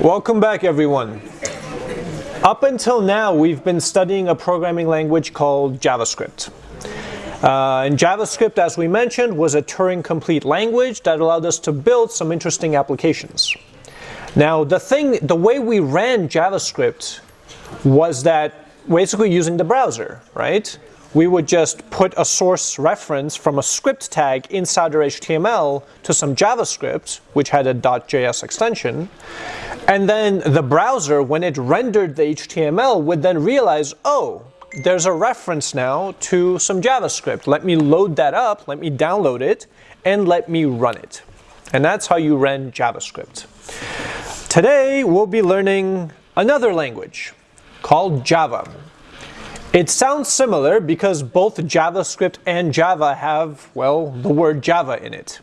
Welcome back everyone. Up until now we've been studying a programming language called JavaScript. Uh, and JavaScript, as we mentioned, was a Turing-complete language that allowed us to build some interesting applications. Now, the thing, the way we ran JavaScript was that basically using the browser, right? We would just put a source reference from a script tag inside our HTML to some JavaScript, which had a .js extension. And then the browser, when it rendered the HTML, would then realize, oh, there's a reference now to some JavaScript. Let me load that up, let me download it, and let me run it. And that's how you run JavaScript. Today, we'll be learning another language called Java. It sounds similar because both JavaScript and Java have, well, the word Java in it.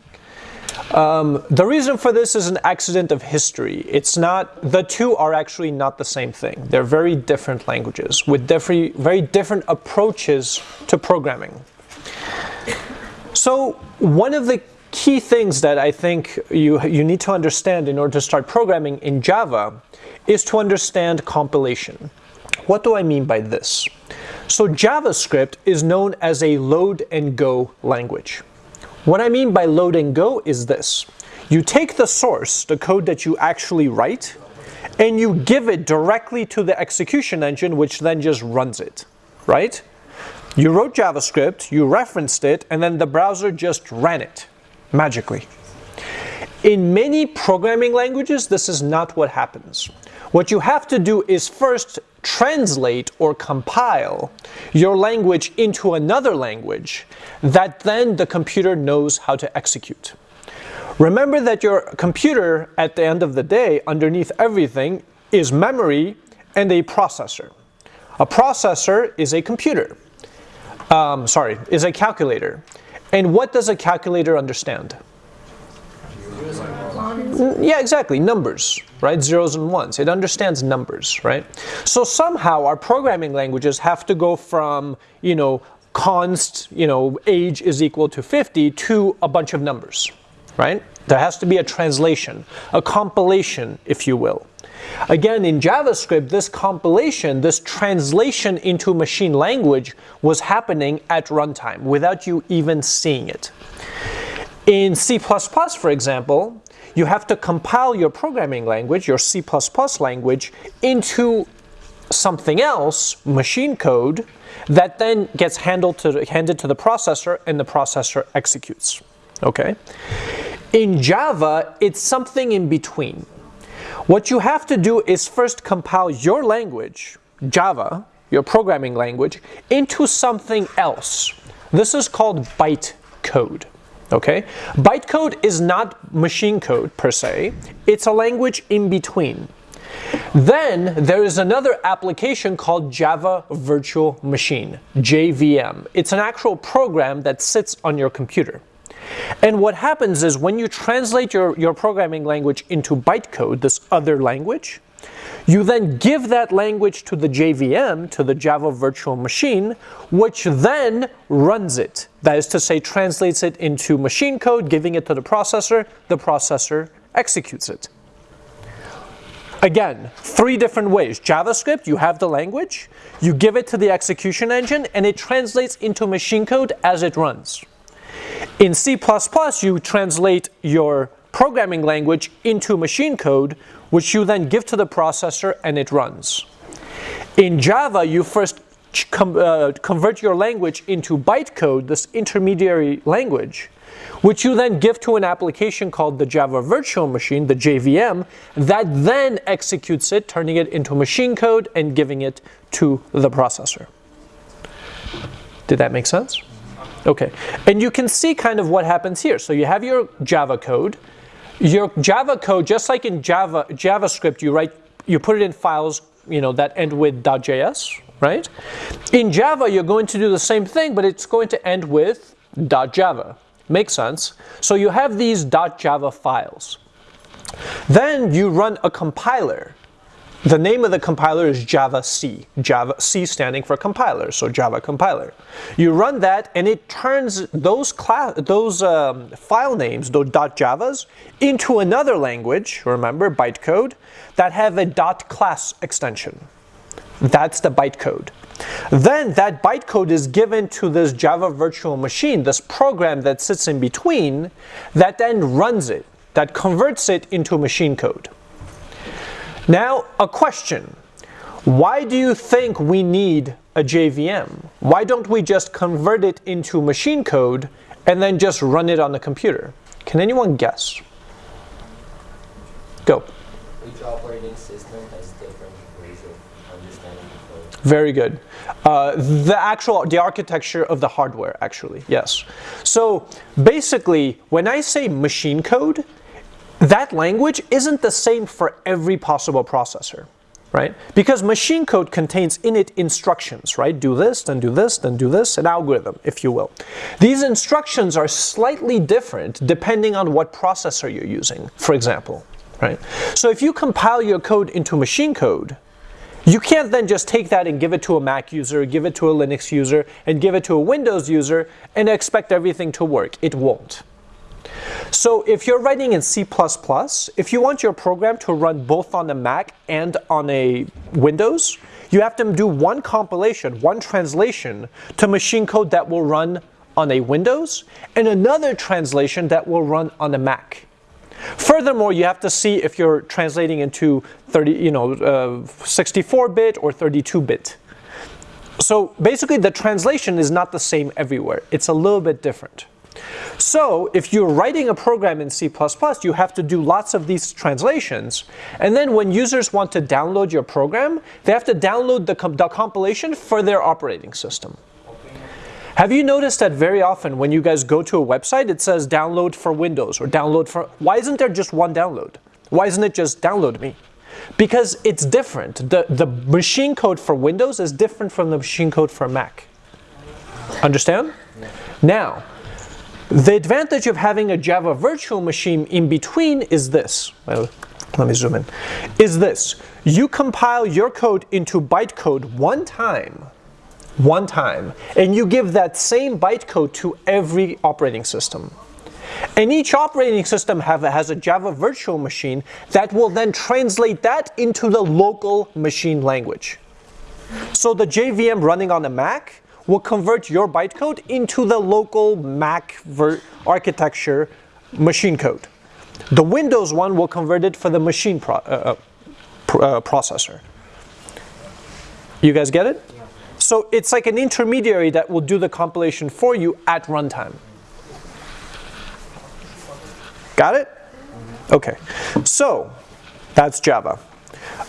Um, the reason for this is an accident of history. It's not, the two are actually not the same thing. They're very different languages with different, very different approaches to programming. So one of the key things that I think you, you need to understand in order to start programming in Java is to understand compilation. What do I mean by this? So JavaScript is known as a load and go language. What I mean by load and go is this. You take the source, the code that you actually write, and you give it directly to the execution engine, which then just runs it, right? You wrote JavaScript, you referenced it, and then the browser just ran it, magically. In many programming languages, this is not what happens. What you have to do is first translate or compile your language into another language that then the computer knows how to execute. Remember that your computer, at the end of the day, underneath everything, is memory and a processor. A processor is a computer. Um, sorry, is a calculator. And what does a calculator understand? Yeah, exactly, numbers, right? Zeros and ones. It understands numbers, right? So somehow our programming languages have to go from, you know, const, you know, age is equal to 50 to a bunch of numbers, right? There has to be a translation, a compilation, if you will. Again, in JavaScript, this compilation, this translation into machine language was happening at runtime without you even seeing it. In C++, for example, you have to compile your programming language, your C++ language, into something else, machine code, that then gets handled to, handed to the processor and the processor executes. Okay? In Java, it's something in between. What you have to do is first compile your language, Java, your programming language, into something else. This is called bytecode. Okay? Bytecode is not machine code per se, it's a language in between. Then there is another application called Java Virtual Machine, JVM. It's an actual program that sits on your computer. And what happens is when you translate your, your programming language into bytecode, this other language, you then give that language to the JVM, to the Java Virtual Machine, which then runs it. That is to say, translates it into machine code, giving it to the processor, the processor executes it. Again, three different ways. JavaScript, you have the language, you give it to the execution engine, and it translates into machine code as it runs. In C++, you translate your programming language into machine code, which you then give to the processor and it runs. In Java, you first uh, convert your language into bytecode, this intermediary language, which you then give to an application called the Java Virtual Machine, the JVM, that then executes it, turning it into machine code and giving it to the processor. Did that make sense? Okay, and you can see kind of what happens here. So you have your Java code, your Java code, just like in Java, JavaScript, you write, you put it in files, you know, that end with .js, right? In Java, you're going to do the same thing, but it's going to end with .java. Makes sense. So you have these .java files. Then you run a compiler the name of the compiler is Java C. Java C standing for compiler, so Java compiler. You run that and it turns those class those um, file names, those .javas, into another language, remember bytecode, that have a .class extension. That's the bytecode. Then that bytecode is given to this Java virtual machine, this program that sits in between, that then runs it, that converts it into machine code. Now, a question. Why do you think we need a JVM? Why don't we just convert it into machine code and then just run it on the computer? Can anyone guess? Go. Each operating system has different ways of understanding the code. Very good. Uh, the actual, the architecture of the hardware, actually, yes. So basically, when I say machine code, that language isn't the same for every possible processor, right? Because machine code contains in it instructions, right? Do this, then do this, then do this, an algorithm, if you will. These instructions are slightly different depending on what processor you're using, for example, right? So if you compile your code into machine code, you can't then just take that and give it to a Mac user, give it to a Linux user, and give it to a Windows user and expect everything to work. It won't. So if you're writing in C++, if you want your program to run both on a Mac and on a Windows, you have to do one compilation, one translation to machine code that will run on a Windows and another translation that will run on a Mac. Furthermore, you have to see if you're translating into 30, you know, 64-bit uh, or 32-bit. So basically the translation is not the same everywhere. It's a little bit different. So if you're writing a program in C++, you have to do lots of these translations. And then when users want to download your program, they have to download the, com the compilation for their operating system. Have you noticed that very often when you guys go to a website, it says download for Windows or download for, why isn't there just one download? Why isn't it just download me? Because it's different. The, the machine code for Windows is different from the machine code for Mac. Understand? Now, the advantage of having a Java virtual machine in between is this. Well, let me zoom in. Is this. You compile your code into bytecode one time, one time, and you give that same bytecode to every operating system. And each operating system have, has a Java virtual machine that will then translate that into the local machine language. So the JVM running on a Mac will convert your bytecode into the local Mac architecture machine code. The Windows one will convert it for the machine pro uh, uh, uh, processor. You guys get it? Yeah. So it's like an intermediary that will do the compilation for you at runtime. Got it? Okay. So that's Java.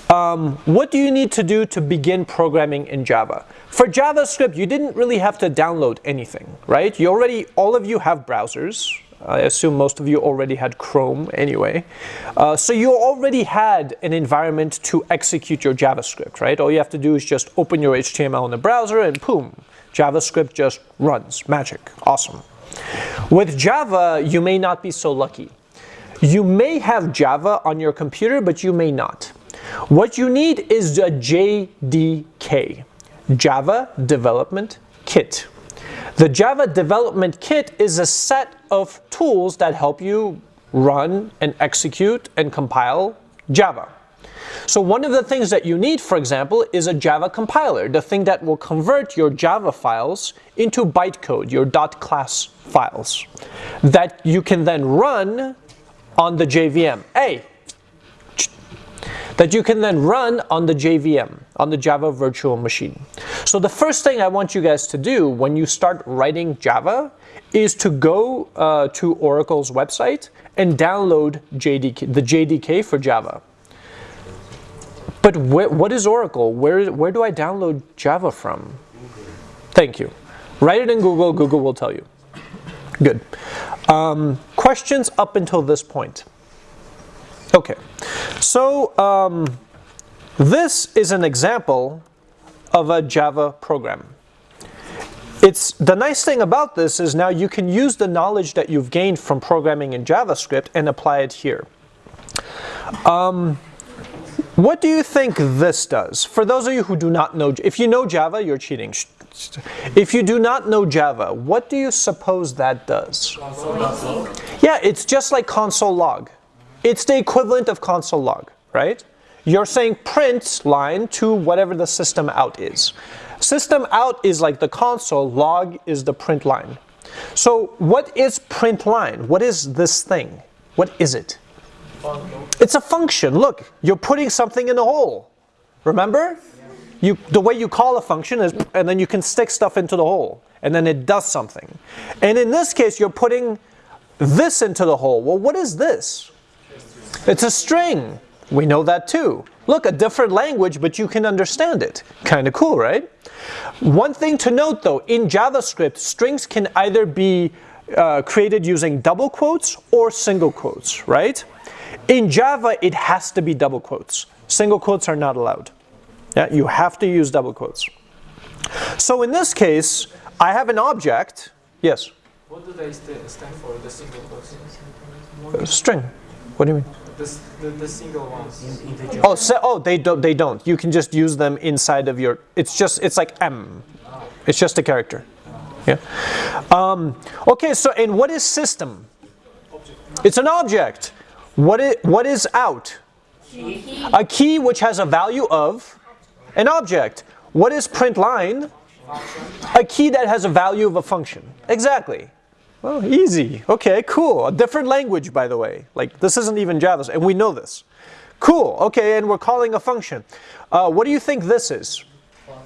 Um, what do you need to do to begin programming in Java? For JavaScript, you didn't really have to download anything, right? You already, all of you have browsers. I assume most of you already had Chrome anyway. Uh, so you already had an environment to execute your JavaScript, right? All you have to do is just open your HTML in the browser and boom, JavaScript just runs. Magic. Awesome. With Java, you may not be so lucky. You may have Java on your computer, but you may not. What you need is a JDK. Java Development Kit. The Java Development Kit is a set of tools that help you run and execute and compile Java. So one of the things that you need, for example, is a Java compiler, the thing that will convert your Java files into bytecode, your .class files, that you can then run on the JVM. Hey, that you can then run on the JVM, on the Java virtual machine. So the first thing I want you guys to do when you start writing Java is to go uh, to Oracle's website and download JDK, the JDK for Java. But what is Oracle? Where, where do I download Java from? Thank you. Write it in Google, Google will tell you. Good. Um, questions up until this point? Okay, so um, this is an example of a Java program. It's the nice thing about this is now you can use the knowledge that you've gained from programming in JavaScript and apply it here. Um, What do you think this does? For those of you who do not know, if you know Java, you're cheating. If you do not know Java, what do you suppose that does? Yeah, it's just like console log. It's the equivalent of console log, right? You're saying print line to whatever the system out is. System out is like the console, log is the print line. So what is print line? What is this thing? What is it? It's a function. Look, you're putting something in a hole. Remember? You, the way you call a function is, and then you can stick stuff into the hole, and then it does something. And in this case, you're putting this into the hole. Well, what is this? It's a string. We know that too. Look, a different language, but you can understand it. Kind of cool, right? One thing to note though, in JavaScript, strings can either be uh, created using double quotes or single quotes, right? In Java, it has to be double quotes. Single quotes are not allowed. Yeah, you have to use double quotes. So in this case, I have an object. Yes? What do they stand for, the single quotes? Uh, string. What do you mean? The, the, the single ones. Oh, so, oh, they don't. They don't. You can just use them inside of your. It's just. It's like M. It's just a character. Yeah. Um, okay. So, and what is system? It's an object. What is what is out? A key which has a value of an object. What is print line? A key that has a value of a function. Exactly. Well, easy. Okay, cool. A different language, by the way. Like, this isn't even Java, and we know this. Cool. Okay, and we're calling a function. Uh, what do you think this is?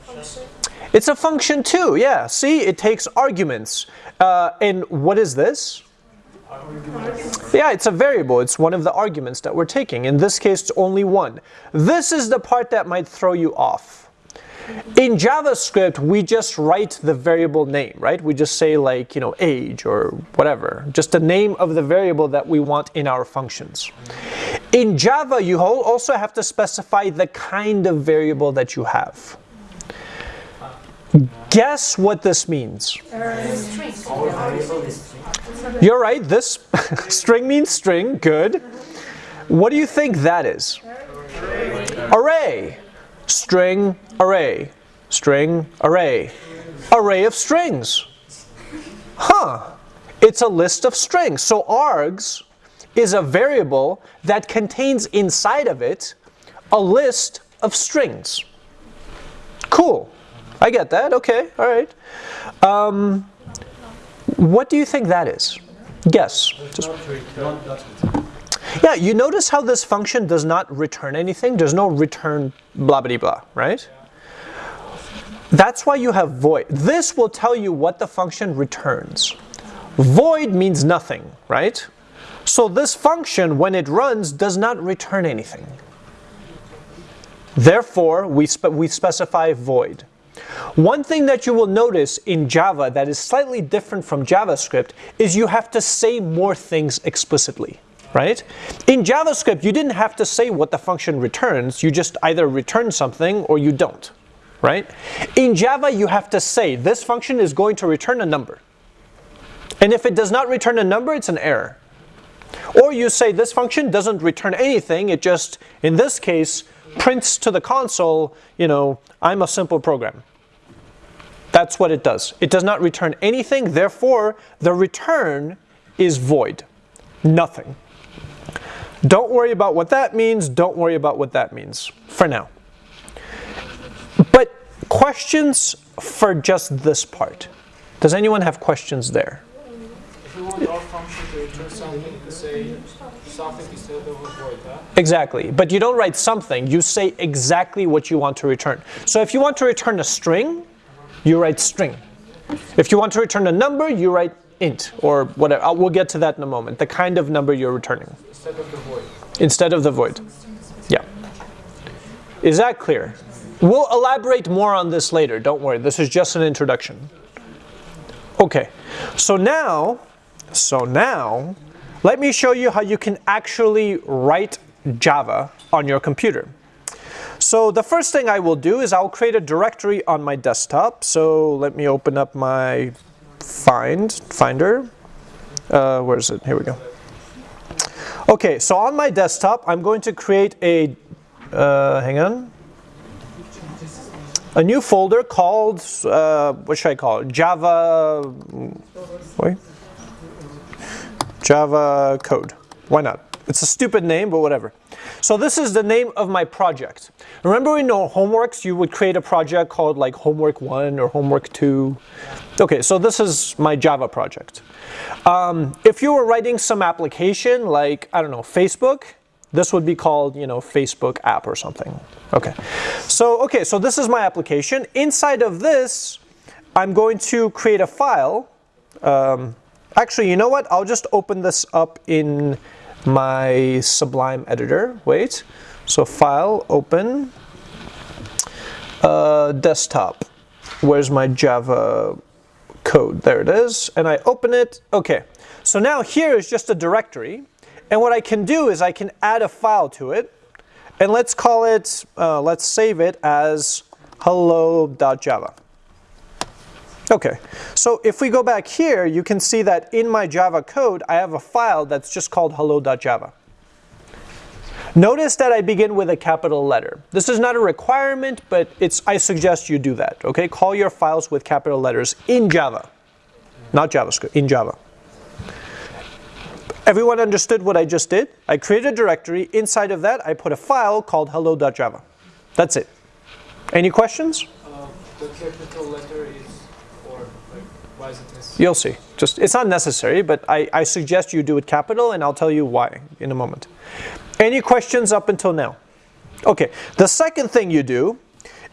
Function. It's a function too, yeah. See, it takes arguments. Uh, and what is this? Yeah, it's a variable. It's one of the arguments that we're taking. In this case, it's only one. This is the part that might throw you off. In JavaScript, we just write the variable name, right? We just say like, you know, age or whatever. Just the name of the variable that we want in our functions. In Java, you also have to specify the kind of variable that you have. Guess what this means. You're right, this string means string, good. What do you think that is? Array. String, array. String, array. Array of strings. Huh. It's a list of strings. So args is a variable that contains inside of it a list of strings. Cool. I get that. Okay. All right. Um, what do you think that is? Guess. Just yeah, you notice how this function does not return anything? There's no return blah blah blah, right? That's why you have void. This will tell you what the function returns. Void means nothing, right? So this function, when it runs, does not return anything. Therefore, we, spe we specify void. One thing that you will notice in Java that is slightly different from JavaScript is you have to say more things explicitly right? In JavaScript, you didn't have to say what the function returns. You just either return something or you don't, right? In Java, you have to say this function is going to return a number. And if it does not return a number, it's an error. Or you say this function doesn't return anything. It just, in this case, prints to the console, you know, I'm a simple program. That's what it does. It does not return anything. Therefore, the return is void. Nothing. Don't worry about what that means. Don't worry about what that means for now. But questions for just this part. Does anyone have questions there? If we want to return something, to say something instead of a void, huh? Exactly. But you don't write something. You say exactly what you want to return. So if you want to return a string, you write string. If you want to return a number, you write int or whatever. Uh, we'll get to that in a moment. The kind of number you're returning. Instead of the void. Instead of the void. Yeah. Is that clear? We'll elaborate more on this later. Don't worry. This is just an introduction. Okay. So now, so now, let me show you how you can actually write Java on your computer. So the first thing I will do is I'll create a directory on my desktop. So let me open up my find, finder. Uh, where is it? Here we go. Okay, so on my desktop, I'm going to create a uh, hang on, a new folder called, uh, what should I call it? Java, wait, Java code. Why not? It's a stupid name, but whatever. So this is the name of my project. Remember in know homeworks, you would create a project called like homework one or homework two. Okay, so this is my Java project. Um, if you were writing some application like, I don't know, Facebook, this would be called, you know, Facebook app or something. Okay, so, okay, so this is my application. Inside of this, I'm going to create a file. Um, actually, you know what? I'll just open this up in my Sublime editor. Wait, so file, open, uh, desktop. Where's my Java code? There it is. And I open it. Okay, so now here is just a directory. And what I can do is I can add a file to it. And let's call it, uh, let's save it as hello.java. Okay, so if we go back here, you can see that in my Java code, I have a file that's just called hello.java. Notice that I begin with a capital letter. This is not a requirement, but it's, I suggest you do that, okay? Call your files with capital letters in Java, not JavaScript, in Java. Everyone understood what I just did? I created a directory. Inside of that, I put a file called hello.java. That's it. Any questions? Uh, the capital letter why is it necessary? You'll see. Just It's not necessary, but I, I suggest you do it capital, and I'll tell you why in a moment. Any questions up until now? Okay, the second thing you do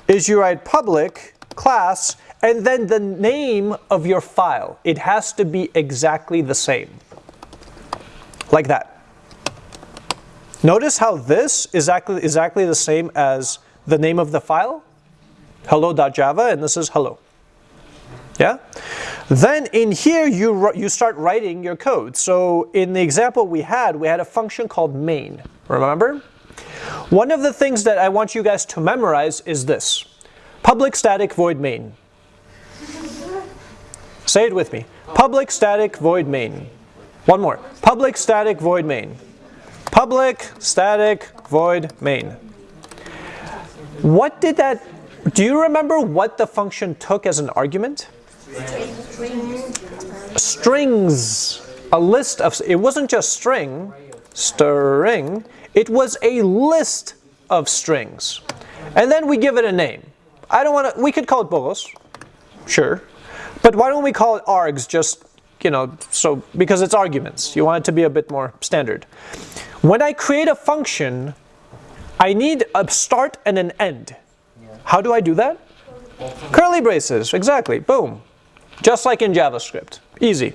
is you write public class and then the name of your file. It has to be exactly the same. Like that. Notice how this is exactly, exactly the same as the name of the file, hello.java, and this is hello. Yeah? Then in here, you, you start writing your code. So in the example we had, we had a function called main. Remember? One of the things that I want you guys to memorize is this. Public static void main. Say it with me. Public static void main. One more. Public static void main. Public static void main. What did that, do you remember what the function took as an argument? Strings. A list of, it wasn't just string, string, it was a list of strings. And then we give it a name. I don't want to, we could call it bolos, sure. But why don't we call it args just, you know, so, because it's arguments. You want it to be a bit more standard. When I create a function, I need a start and an end. How do I do that? Curly braces, exactly, boom. Just like in JavaScript, easy.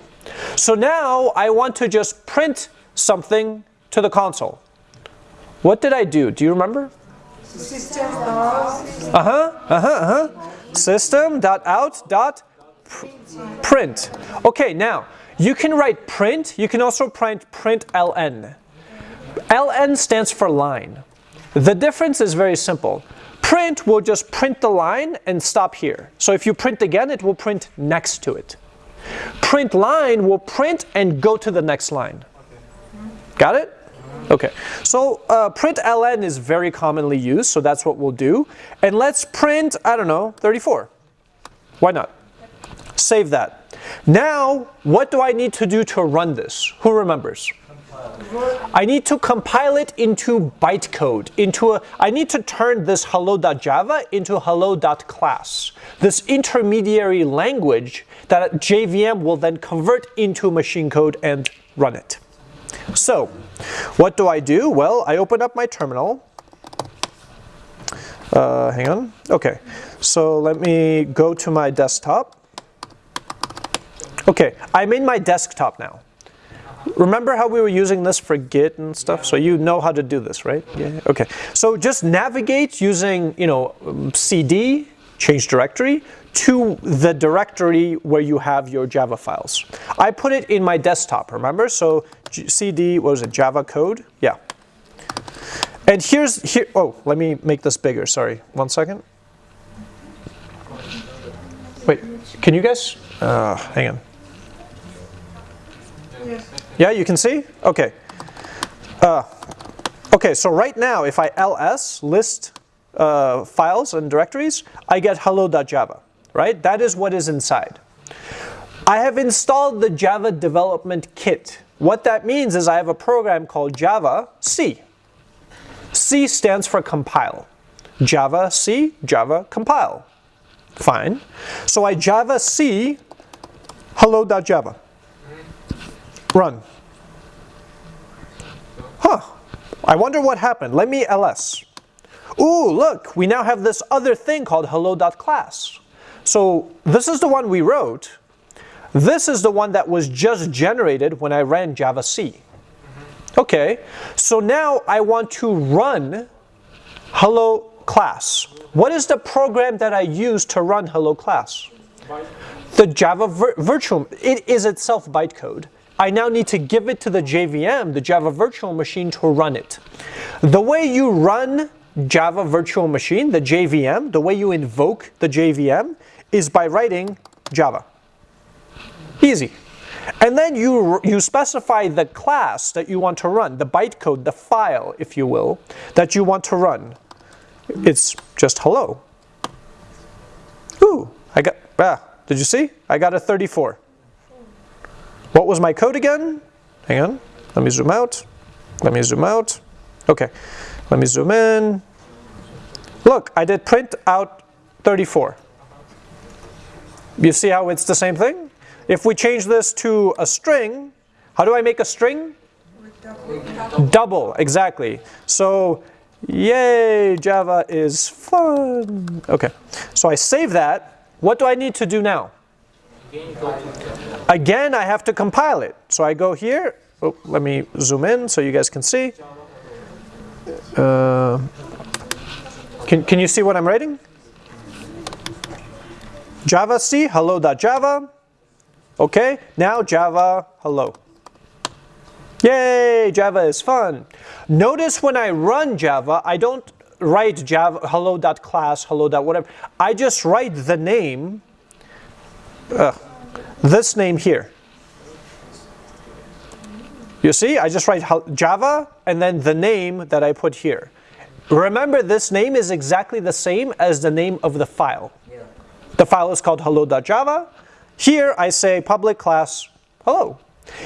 So now I want to just print something to the console. What did I do? Do you remember? System. Uh-huh, uh-huh, uh-huh. System dot out dot print. Okay, now you can write print. You can also print print ln. ln stands for line. The difference is very simple. Print will just print the line and stop here. So if you print again, it will print next to it. Print line will print and go to the next line. Got it? Okay, so uh, print ln is very commonly used, so that's what we'll do. And let's print, I don't know, 34. Why not? Save that. Now, what do I need to do to run this? Who remembers? I need to compile it into bytecode, into a, I need to turn this hello.java into hello.class, this intermediary language that JVM will then convert into machine code and run it. So, what do I do? Well, I open up my terminal. Uh, hang on. Okay, so let me go to my desktop. Okay, I'm in my desktop now. Remember how we were using this for Git and stuff? So you know how to do this, right? Yeah. Okay. So just navigate using, you know, um, CD, change directory, to the directory where you have your Java files. I put it in my desktop, remember? So CD, what was it, Java code? Yeah. And here's, here, oh, let me make this bigger, sorry. One second. Wait, can you guys, uh, hang on. Yeah, you can see? Okay. Uh, Okay, so right now, if I ls list uh, files and directories, I get hello.java, right? That is what is inside. I have installed the Java Development Kit. What that means is I have a program called Java C. C stands for compile. Java C, Java compile. Fine. So I Java C hello.java. Run. Huh. I wonder what happened. Let me ls. Ooh, look, we now have this other thing called hello.class. So this is the one we wrote. This is the one that was just generated when I ran Java C. Okay, so now I want to run hello class. What is the program that I use to run hello class? The Java vir virtual, it is itself bytecode. I now need to give it to the JVM, the Java virtual machine to run it. The way you run Java virtual machine, the JVM, the way you invoke the JVM is by writing Java. Easy. And then you, you specify the class that you want to run, the bytecode, the file, if you will, that you want to run. It's just hello. Ooh, I got, ah, did you see? I got a 34. What was my code again? Hang on, let me zoom out. Let me zoom out. Okay, let me zoom in. Look, I did print out 34. You see how it's the same thing? If we change this to a string, how do I make a string? Double, Double exactly. So, yay, Java is fun. Okay, so I save that. What do I need to do now? Again, I have to compile it. So I go here. Oh, let me zoom in so you guys can see. Uh, can, can you see what I'm writing? Java C, hello.java. Okay, now Java, hello. Yay, Java is fun. Notice when I run Java, I don't write Java hello.class, hello. whatever. I just write the name, uh, this name here. You see, I just write Java and then the name that I put here. Remember, this name is exactly the same as the name of the file. The file is called hello.java. Here I say public class hello.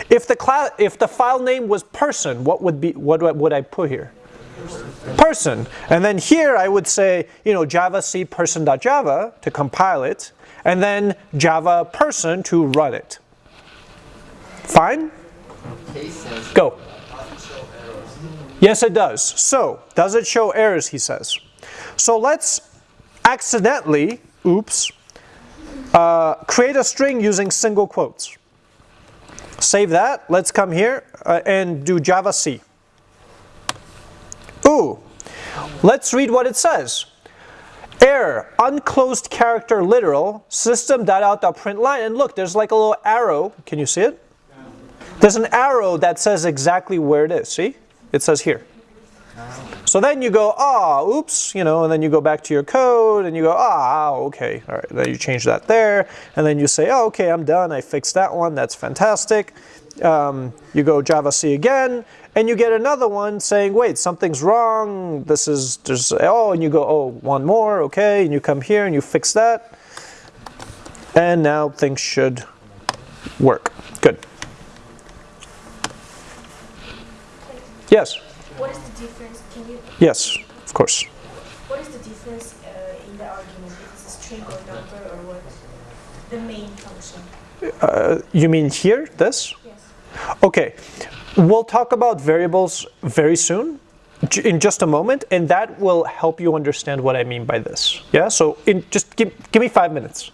If the class, if the file name was person, what would be what would I put here? Person. And then here I would say, you know, java c person.java to compile it, and then java person to run it. Fine? Go. Yes, it does. So, does it show errors, he says. So let's accidentally, oops, uh, create a string using single quotes. Save that. Let's come here uh, and do Java C. Ooh, let's read what it says. Error, unclosed character literal, system.out.println. And look, there's like a little arrow. Can you see it? There's an arrow that says exactly where it is. See? It says here. So then you go, ah, oh, oops, you know, and then you go back to your code and you go, ah, oh, okay, all right, then you change that there, and then you say, oh, okay, I'm done, I fixed that one, that's fantastic. Um, you go Java C again, and you get another one saying, wait, something's wrong, this is, there's, oh, and you go, oh, one more, okay, and you come here and you fix that, and now things should work. Good. Yes? What is the difference? Can you? Yes, of course. What is the difference uh, in the argument if it's a string or number or what? The main function. Uh, you mean here, this? Okay, we'll talk about variables very soon, in just a moment, and that will help you understand what I mean by this. Yeah, so in just give, give me five minutes.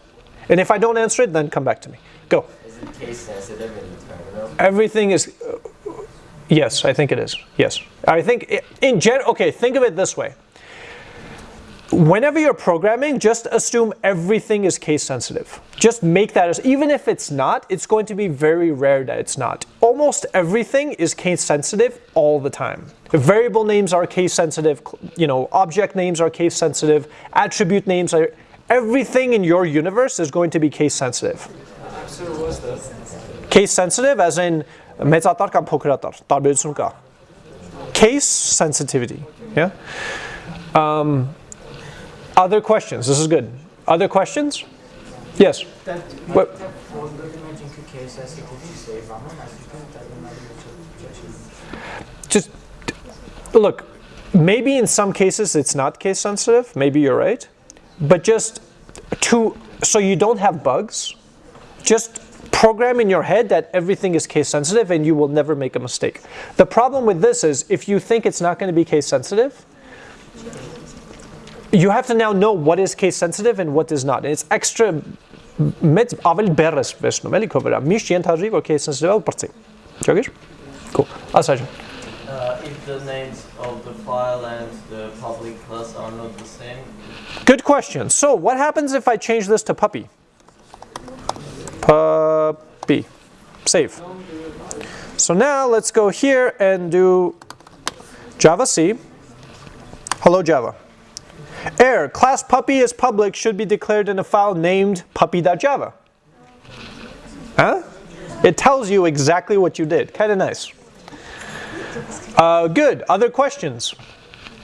And if I don't answer it, then come back to me. Go. Is it case sensitive in the terminal? Everything is, uh, yes, I think it is. Yes. I think in general, okay, think of it this way Whenever you're programming, just assume everything is case sensitive. Just make that as, even if it's not, it's going to be very rare that it's not. Almost everything is case sensitive all the time. Variable names are case sensitive, you know, object names are case sensitive, attribute names are, everything in your universe is going to be case sensitive. Case sensitive as in մեծատար կամ փոքրատար, տարբերություն կա Case sensitivity. Yeah. Um, other questions? This is good. Other questions? Yes. What- Just look. Maybe in some cases it's not case sensitive. Maybe you're right. But just to so you don't have bugs, just program in your head that everything is case sensitive and you will never make a mistake. The problem with this is if you think it's not going to be case sensitive, you have to now know what is case sensitive and what is not. And it's extra մեծ ավելի բերես վեսնում էլի քո վրա միշտ ենթադրի որ case sensitive-ը բրծի ճոգիր cool ասա Uh, if the names of the file and the public class are not the same, Good question. So what happens if I change this to puppy? Puppy. Save. So now let's go here and do Java C. Hello Java. Error. Class puppy is public should be declared in a file named puppy.java. Huh? It tells you exactly what you did. Kind of nice. Uh, good. Other questions?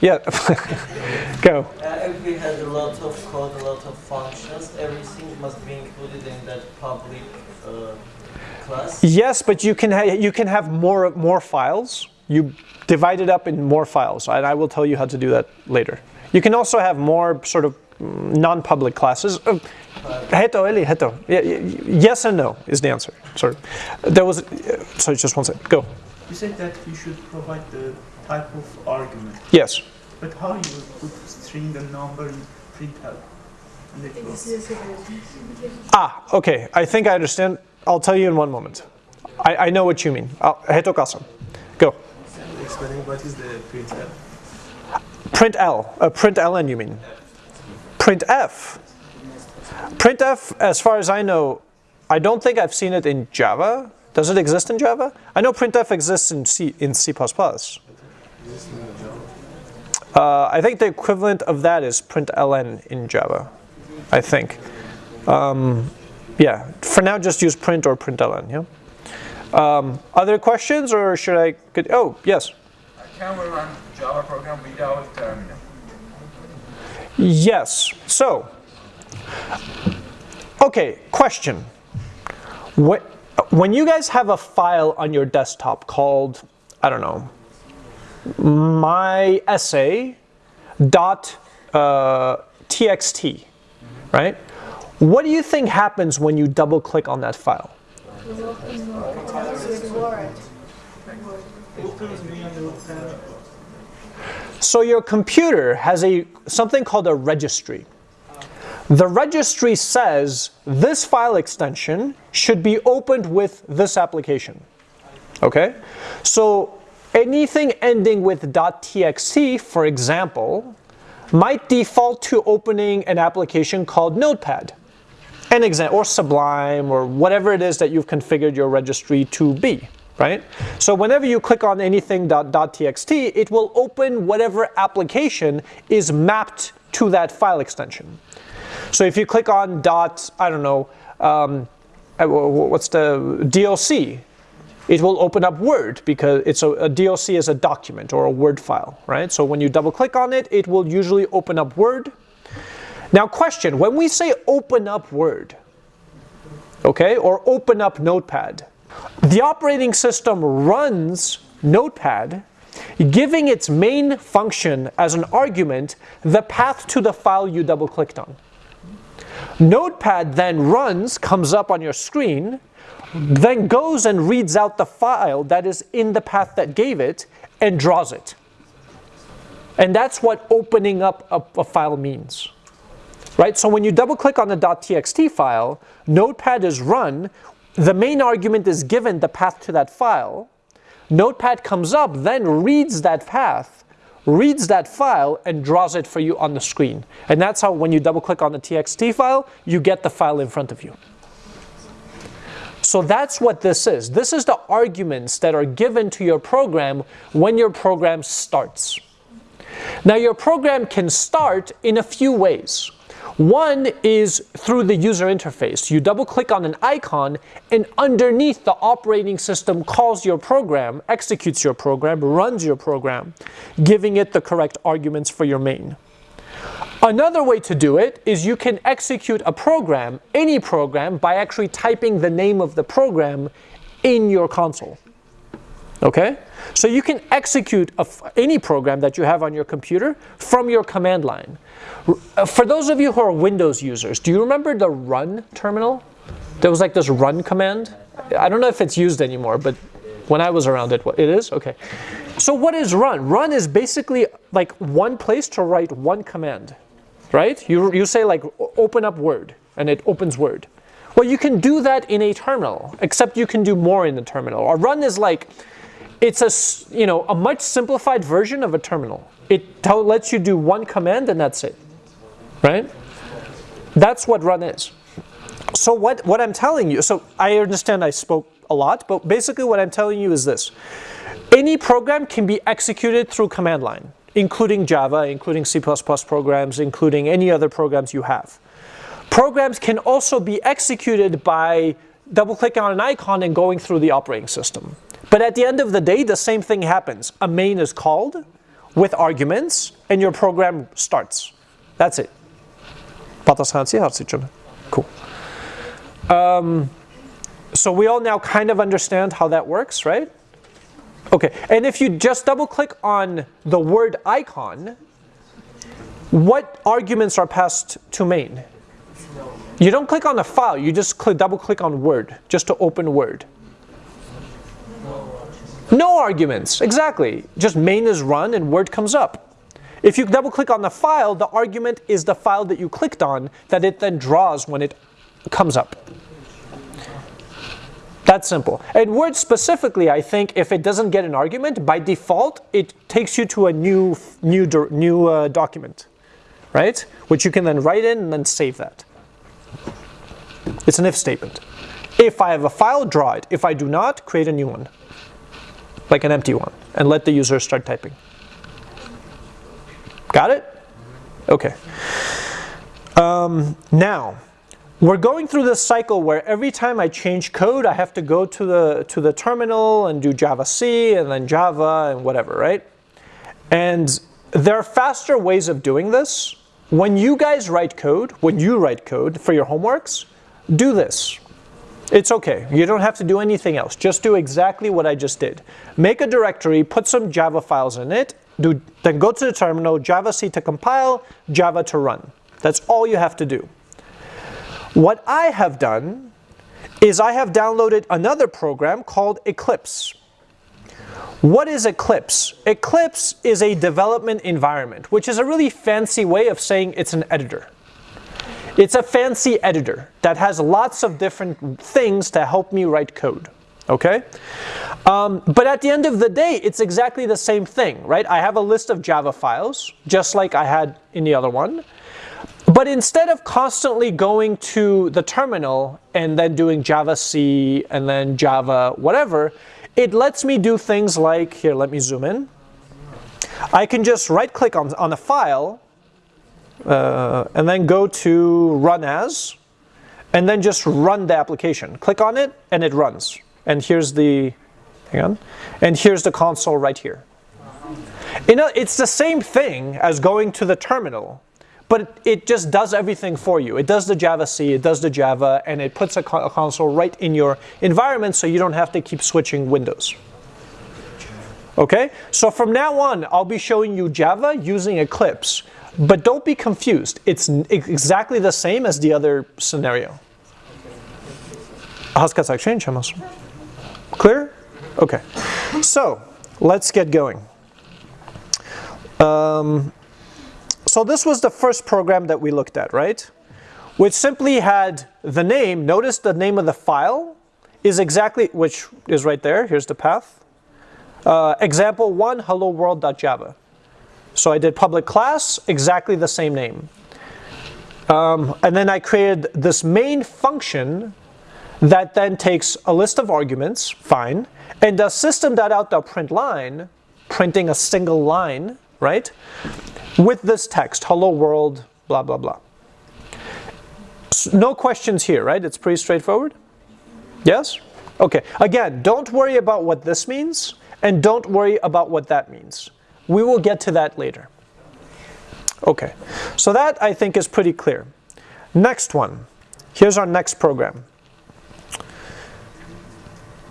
Yeah. Go. uh, if we had a lot of code, a lot of functions, everything must be included in that public uh, class. Yes, but you can ha- you can have more more files. You divide it up in more files, and I will tell you how to do that later. You can also have more sort of mm, non-public classes. Uh, Heto, Eli, heto. Yes and no is the answer. Sorry, there was. Uh, sorry, just one second. Go. You said that you should provide the type of argument, Yes. but how you would put string and number in printout? And Ah, okay. I think I understand. I'll tell you in one moment. I, I know what you mean. Uh, Heto kasam. Go. explaining what is the printout. Print L. Uh, print ln, you mean? Print F. Print F, as far as I know, I don't think I've seen it in Java. Does it exist in Java? I know printf exists in C in C++. Uh, I think the equivalent of that is println in Java. I think. Um, yeah. For now, just use print or println. Yeah. Um, other questions, or should I? Could, oh, yes. Can we run Java program without terminal? Yes. So, okay, question. When, you guys have a file on your desktop called, I don't know, my essay dot uh, txt, right? What do you think happens when you double click on that file? So your computer has a something called a registry. The registry says this file extension should be opened with this application. Okay? So anything ending with .txt, for example, might default to opening an application called Notepad. An example, or Sublime, or whatever it is that you've configured your registry to be right? So whenever you click on anything .txt, it will open whatever application is mapped to that file extension. So if you click on dot, I don't know, um, uh, what's the DOC, it will open up Word because it's a, a DOC is a document or a Word file, right? So when you double click on it, it will usually open up Word. Now question, when we say open up Word, okay, or open up Notepad, the operating system runs Notepad, giving its main function as an argument the path to the file you double clicked on. Notepad then runs, comes up on your screen, then goes and reads out the file that is in the path that gave it and draws it. And that's what opening up a, a file means. Right? So when you double click on the .txt file, Notepad is run, the main argument is given the path to that file. Notepad comes up, then reads that path, reads that file, and draws it for you on the screen. And that's how when you double click on the txt file, you get the file in front of you. So that's what this is. This is the arguments that are given to your program when your program starts. Now your program can start in a few ways. One is through the user interface. You double click on an icon and underneath the operating system calls your program, executes your program, runs your program, giving it the correct arguments for your main. Another way to do it is you can execute a program, any program, by actually typing the name of the program in your console. Okay? So you can execute any program that you have on your computer from your command line. Uh, for those of you who are Windows users, do you remember the run terminal? There was like this run command. I don't know if it's used anymore, but when I was around it, it is? Okay. So what is run? Run is basically like one place to write one command, right? You, you say like open up Word, and it opens Word. Well, you can do that in a terminal, except you can do more in the terminal. A run is like, it's a, you know, a much simplified version of a terminal. It lets you do one command and that's it right? That's what run is. So what, what I'm telling you, so I understand I spoke a lot, but basically what I'm telling you is this. Any program can be executed through command line, including Java, including C++ programs, including any other programs you have. Programs can also be executed by double clicking on an icon and going through the operating system. But at the end of the day, the same thing happens. A main is called with arguments and your program starts. That's it. Cool. Um, so we all now kind of understand how that works, right? Okay, and if you just double click on the word icon, what arguments are passed to main? You don't click on the file, you just click, double click on word, just to open word. No arguments, exactly. Just main is run and word comes up. If you double click on the file, the argument is the file that you clicked on that it then draws when it comes up. That's simple. And Word specifically, I think if it doesn't get an argument, by default, it takes you to a new, new, new uh, document, right? Which you can then write in and then save that. It's an if statement. If I have a file, draw it. If I do not, create a new one, like an empty one, and let the user start typing. Got it? Okay. Um, now, we're going through this cycle where every time I change code, I have to go to the, to the terminal and do Java C and then Java and whatever, right? And there are faster ways of doing this. When you guys write code, when you write code for your homeworks, do this. It's okay. You don't have to do anything else. Just do exactly what I just did. Make a directory, put some Java files in it, do, then go to the terminal, Java C to compile, Java to run. That's all you have to do. What I have done is I have downloaded another program called Eclipse. What is Eclipse? Eclipse is a development environment, which is a really fancy way of saying it's an editor. It's a fancy editor that has lots of different things to help me write code okay? Um, but at the end of the day, it's exactly the same thing, right? I have a list of Java files, just like I had in the other one. But instead of constantly going to the terminal and then doing Java C and then Java whatever, it lets me do things like, here, let me zoom in. I can just right click on, on a file uh, and then go to run as and then just run the application. Click on it and it runs and here's the, hang on, and here's the console right here. You know, it's the same thing as going to the terminal, but it just does everything for you. It does the Java C, it does the Java, and it puts a, a console right in your environment so you don't have to keep switching windows. Okay, so from now on, I'll be showing you Java using Eclipse, but don't be confused. It's exactly the same as the other scenario. How's Clear? Okay. So, let's get going. Um, so this was the first program that we looked at, right? Which simply had the name, notice the name of the file is exactly, which is right there, here's the path. Uh, example 1, hello world.java. So I did public class, exactly the same name. Um, and then I created this main function that then takes a list of arguments, fine, and does system.out.println, printing a single line, right, with this text, hello world, blah, blah, blah. S- No questions here, right? It's pretty straightforward? Yes? Okay. Again, don't worry about what this means and don't worry about what that means. We will get to that later. Okay. So that I think is pretty clear. Next one. Here's our next program.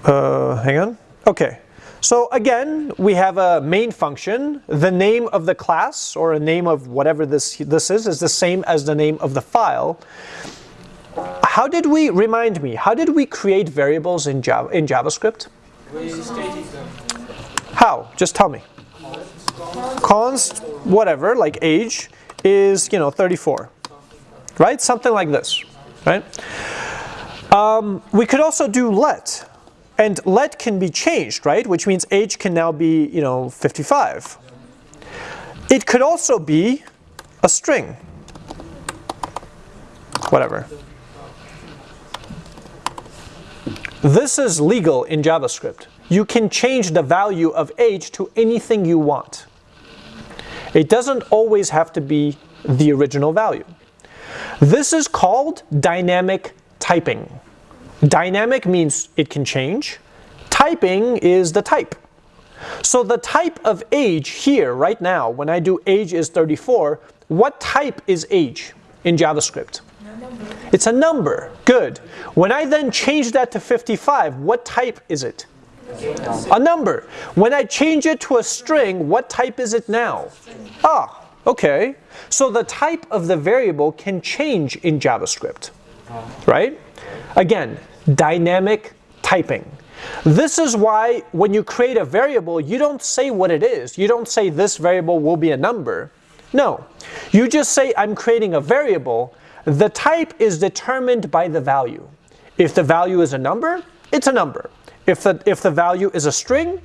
Uh, hang on. Okay. So again, we have a main function. The name of the class or a name of whatever this, this is is the same as the name of the file. How did we, remind me, how did we create variables in, Java, in JavaScript? We stated them. How? Just tell me. Const, whatever, like age, is, you know, 34. Right? Something like this. Right? Um, we could also do let. And let can be changed, right? Which means age can now be, you know, 55. It could also be a string. Whatever. This is legal in JavaScript. You can change the value of age to anything you want. It doesn't always have to be the original value. This is called dynamic typing. Dynamic means it can change. Typing is the type. So the type of age here, right now, when I do age is 34, what type is age in JavaScript? It's a number. Good. When I then change that to 55, what type is it? A number. When I change it to a string, what type is it now? Ah, okay. So the type of the variable can change in JavaScript. Right? Again, dynamic typing. This is why when you create a variable, you don't say what it is. You don't say this variable will be a number. No. You just say I'm creating a variable. The type is determined by the value. If the value is a number, it's a number. If the, if the value is a string,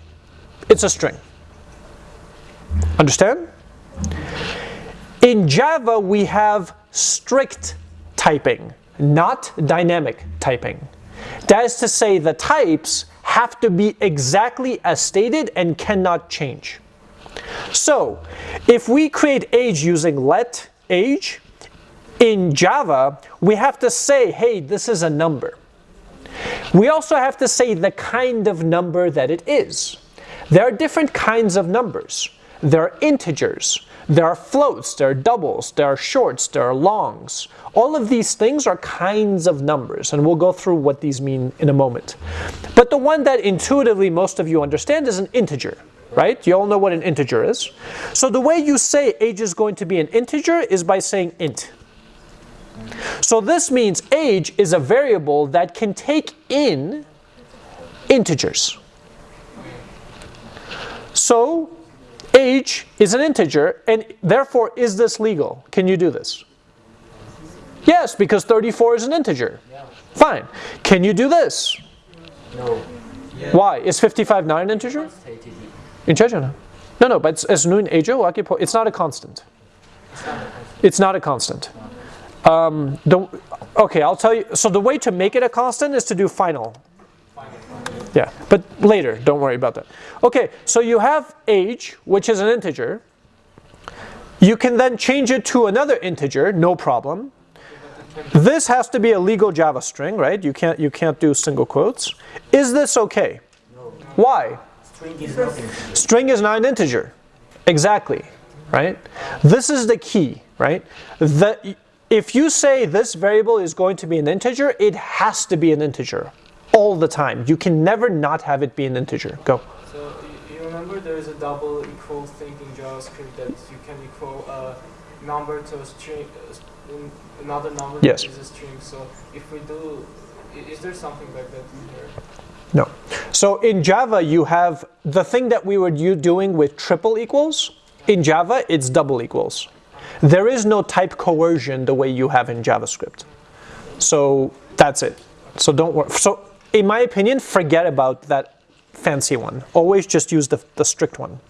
it's a string. Understand? In Java, we have strict typing, not dynamic typing. That is to say, the types have to be exactly as stated and cannot change. So, if we create age using let age, in Java, we have to say, hey, this is a number. We also have to say the kind of number that it is. There are different kinds of numbers. There are integers, there are floats, there are doubles, there are shorts, there are longs. All of these things are kinds of numbers, and we'll go through what these mean in a moment. But the one that intuitively most of you understand is an integer, right? You all know what an integer is. So the way you say age is going to be an integer is by saying int. So this means age is a variable that can take in integers. So age is an integer and therefore is this legal? Can you do this? Yes, because 34 is an integer. Fine. Can you do this? No. Why? Is 55 not an integer? Stated In Czechia? No, no, but it's, it's not a constant. It's not a constant. Um, the, okay, I'll tell you. So the way to make it a constant is to do final. Yeah, but later, don't worry about that. Okay, so you have age, which is an integer. You can then change it to another integer, no problem. This has to be a legal Java string, right? You can't you can't do single quotes. Is this okay? Why? String is. String is not an integer. Exactly, right? This is the key, right? The, if you say this variable is going to be an integer, it has to be an integer all the time. You can never not have it be an integer. Go. So you, remember there is a double equal thing in JavaScript that you can equal a number to a string, uh, another number Yes. is a string. So if we do, is there something like that in here? No. So in Java, you have the thing that we were you doing with triple equals. In Java, it's double equals. There is no type coercion the way you have in JavaScript. So that's it. So don't worry. So in my opinion, forget about that fancy one. Always just use the, the strict one.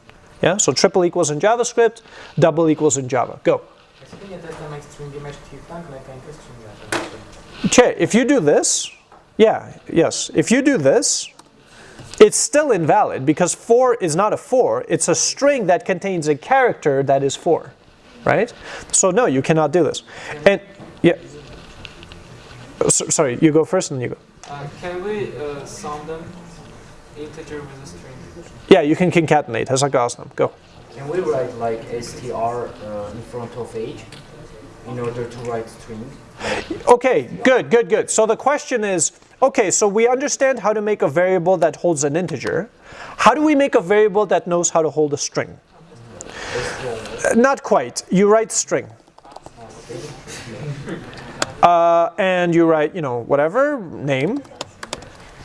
Yeah. So triple equals in JavaScript, double equals in Java. Go. Okay, if you do this, yeah, yes, if you do this, it's still invalid because 4 is not a 4, it's a string that contains a character that is 4, right? So no, you cannot do this. And yeah, S- sorry, you go first and then you go. Uh, can we uh, sum them integer with a string? Yeah, you can concatenate. Hesaka Asnam. Go. Can we write like str uh, in front of age in order to write string? Okay, good, good, good. So the question is, okay, so we understand how to make a variable that holds an integer. How do we make a variable that knows how to hold a string? Not quite. You write string. Uh, and you write, you know, whatever, name.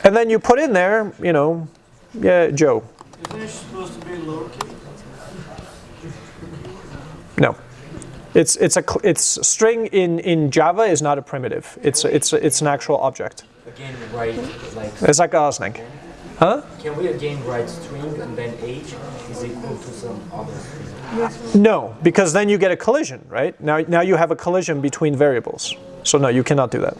And then you put in there, you know, yeah, Joe. Isn't it supposed to be lowercase? No. It's, it's a it's string in, in Java is not a primitive. It's, it's, it's an actual object. Again, write like. It's like Osnang. Huh? Can we again write string and then age is equal to some other string? No, because then you get a collision, right? Now, now you have a collision between variables. So no, you cannot do that.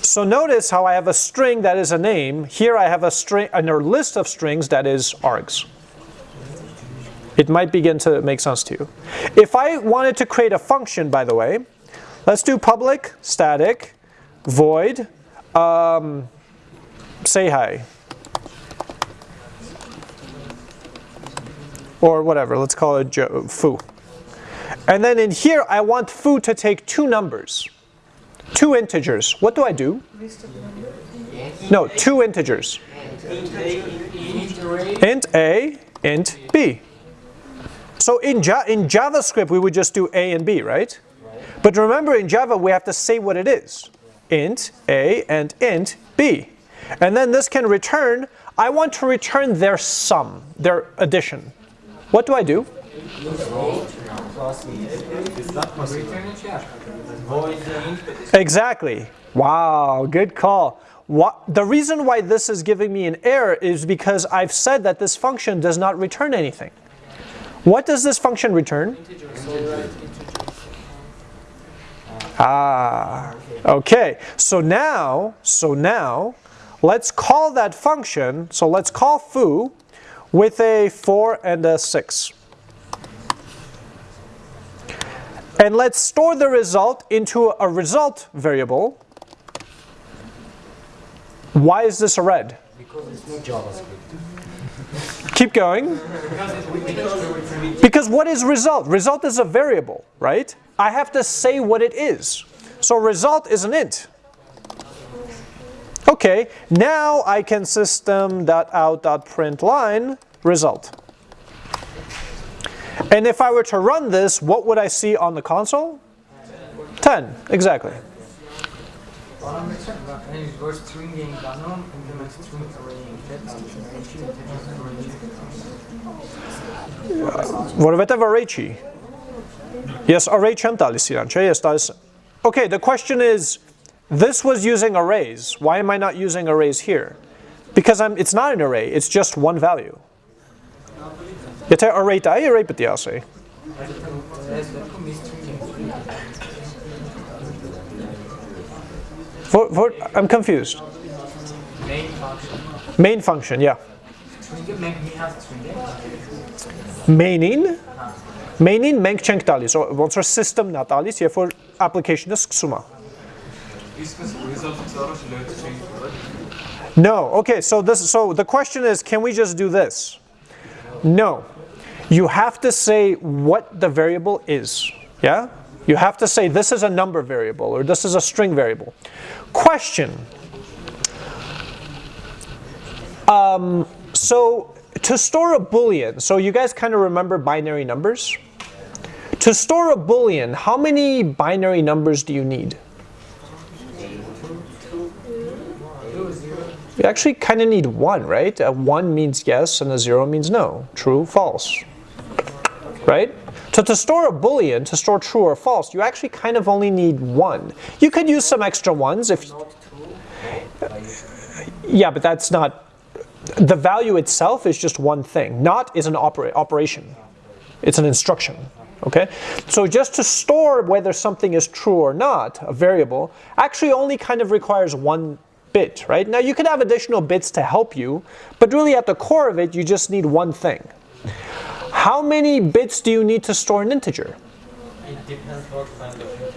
So notice how I have a string that is a name. Here I have a string, a list of strings that is args. It might begin to make sense to you. If I wanted to create a function, by the way, let's do public static void um, say hi. Or whatever, let's call it foo. And then in here, I want foo to take two numbers, two integers. What do I do? No, two integers. Int A, int B. So in, ja- in JavaScript, we would just do A and B, right? But remember, in Java, we have to say what it is. Int A and int B. And then this can return, I want to return their sum, their addition. What do I do? Exactly. Wow, good call. What, the reason why this is giving me an error is because I've said that this function does not return anything. What does this function return? Ah, okay. So now, so now, let's call that function, so let's call foo with a 4 and a 6. And let's store the result into a result variable. Why is this a red? Because it's not JavaScript. Keep going. Because what is result? Result is a variable, right? I have to say what it is. So result is an int. Okay, now I can system.out.println result. And if I were to run this, what would I see on the console? 10, exactly. Vorveteva Rechi. Yes, array chantalis iranche, yes, Okay, the question is, this was using arrays. Why am I not using arrays here? Because I'm, it's not an array, it's just one value. Yete array ta array patiase. For, for, I'm confused. Main function. Main function, yeah Main-ին main-ին մենք չենք տալիս, ո- ոնց որ system-ն է տալիս, երբ որ application-ը սկսում է։ Իսկ results առաջ load change right? No. Okay, so this so the question is can we just do this? No. You have to say what the variable is. Yeah? You have to say this is a number variable or this is a string variable. Question. Um, so to store a boolean, so you guys kind of remember binary numbers? To store a boolean, how many binary numbers do you need? You actually kind of need one, right? A one means yes and a zero means no. True, false. Right? So to store a boolean, to store true or false, you actually kind of only need one. You could use some extra ones if Yeah, but that's not the value itself is just one thing. Not is an opera, operation. It's an instruction. Okay? So just to store whether something is true or not, a variable, actually only kind of requires one bit, right? Now you could have additional bits to help you, but really at the core of it, you just need one thing. How many bits do you need to store an integer?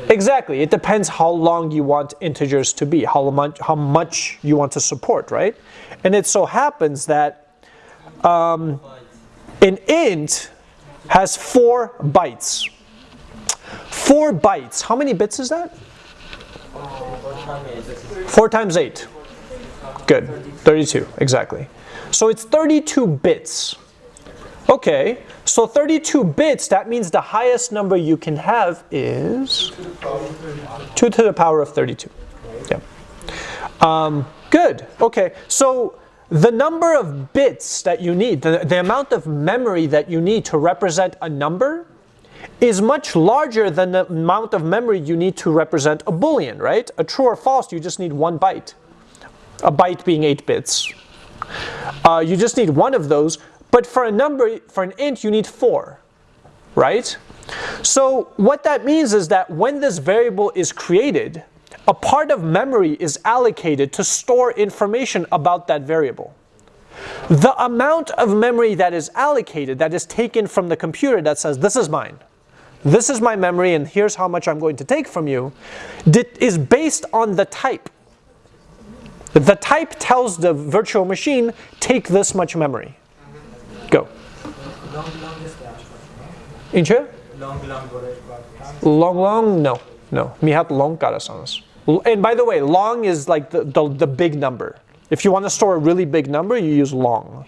Exactly. It depends how long you want integers to be, how much, how much you want to support, right? And it so happens that um, an int has four bytes. Four bytes. How many bits is that? Four times eight. Good. 32, exactly. So it's 32 bits. Okay, so 32 bits, that means the highest number you can have is 2 to the power of 32. Yeah. Um, good, okay, so the number of bits that you need, the, the amount of memory that you need to represent a number is much larger than the amount of memory you need to represent a boolean, right? A true or false, you just need one byte. A byte being 8 bits. Uh, you just need one of those, but for a number, for an int, you need four, right? So what that means is that when this variable is created, a part of memory is allocated to store information about that variable. The amount of memory that is allocated, that is taken from the computer that says, this is mine, this is my memory and here's how much I'm going to take from you, is based on the type. The type tells the virtual machine, take this much memory. Go. Long, long, long, long, no. No, mihat long corazones. And by the way, long is like the, the, the big number. If you want to store a really big number, you use long.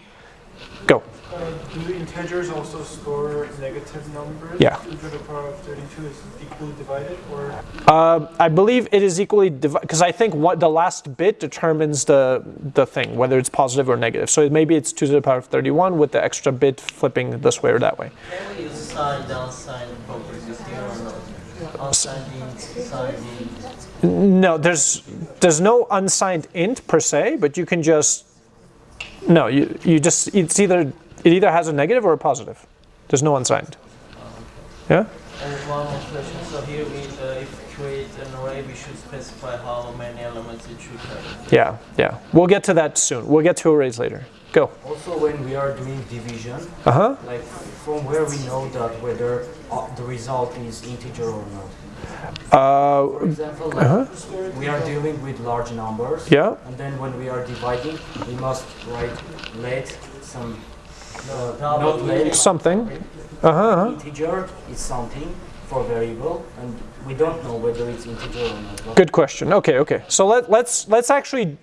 Go. Uh, do integers also store negative numbers? Yeah. 2 to the power of 32 is equally divided, or? Uh, I believe it is equally divided, because I think what the last bit determines the, the thing, whether it's positive or negative. So it, maybe it's 2 to the power of 31 with the extra bit flipping this way or that way. Can we use sine, downside, Unsigned int, signed int. No, there's there's no unsigned int per se, but you can just no, you you just it's either it either has a negative or a positive. There's no unsigned. Yeah. And one more question. So here we, uh, if we create an array, we should specify how many elements it should have. Yeah, yeah. We'll get to that soon. We'll get to arrays later. Go. Also, when we are doing division, Uh huh. like from where we know that whether uh, the result is integer or not. Uh, For example, like we are dealing with large numbers. yeah. And then when we are dividing, we must write let some uh, not let Something. Uh huh. Uh-huh. integer is something for variable, and we don't know whether it's integer or not. Good question. Okay, okay. So let, let's let's actually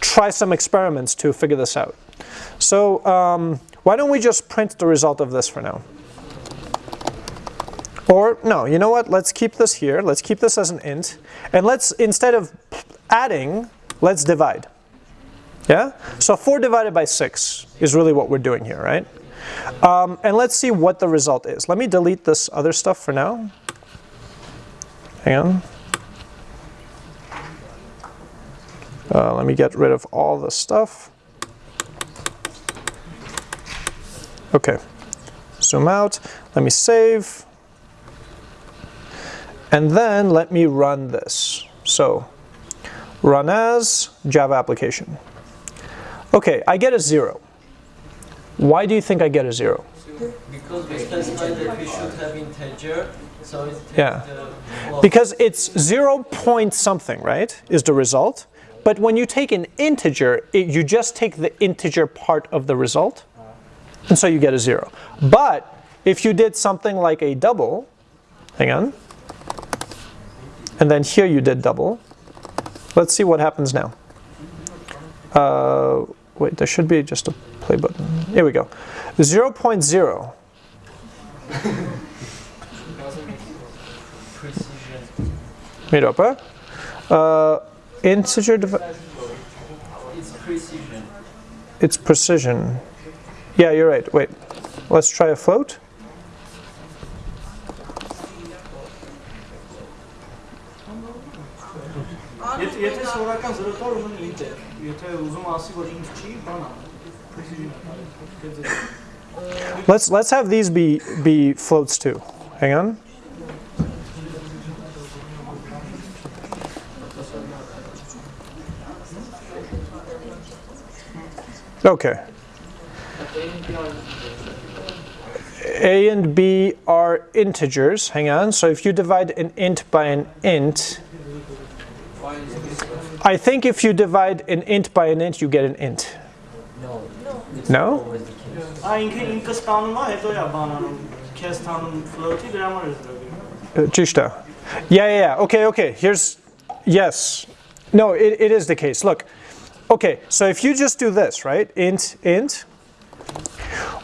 try some experiments to figure this out. So um, why don't we just print the result of this for now? Or no, you know what? Let's keep this here. Let's keep this as an int, and let's instead of adding, let's divide. Yeah. So four divided by six is really what we're doing here, right? Um, and let's see what the result is. Let me delete this other stuff for now. Hang on. Uh, let me get rid of all the stuff. Okay, zoom out, let me save. And then let me run this. So, run as Java application. Okay, I get a zero. Why do you think I get a zero? Because we specified that we should have integer, so it Yeah. Because it's zero point something, right, is the result. But when you take an integer, it, you just take the integer part of the result, and so you get a zero. But if you did something like a double, hang on, and then here you did double, let's see what happens now. Uh, wait, there should be just a play button. Here we go. 0.0 precision. Miropa. Uh, integer It's precision. it's precision. Yeah, you're right. Wait. Let's try a float. Եթե եթե սովորական 0.4 ուզում int է, եթե ուզում ասի որ int չի, բան ա։ Let's let's have these be be floats too. Hang on. Okay. a and b are integers. Hang on. So if you divide an int by an int, I think if you divide an int by an int, you get an int. No? No? Чисто. Uh, yeah, yeah, yeah. Okay, okay. Here's, yes. No, it, it is the case. Look. Okay, so if you just do this, right? Int, int,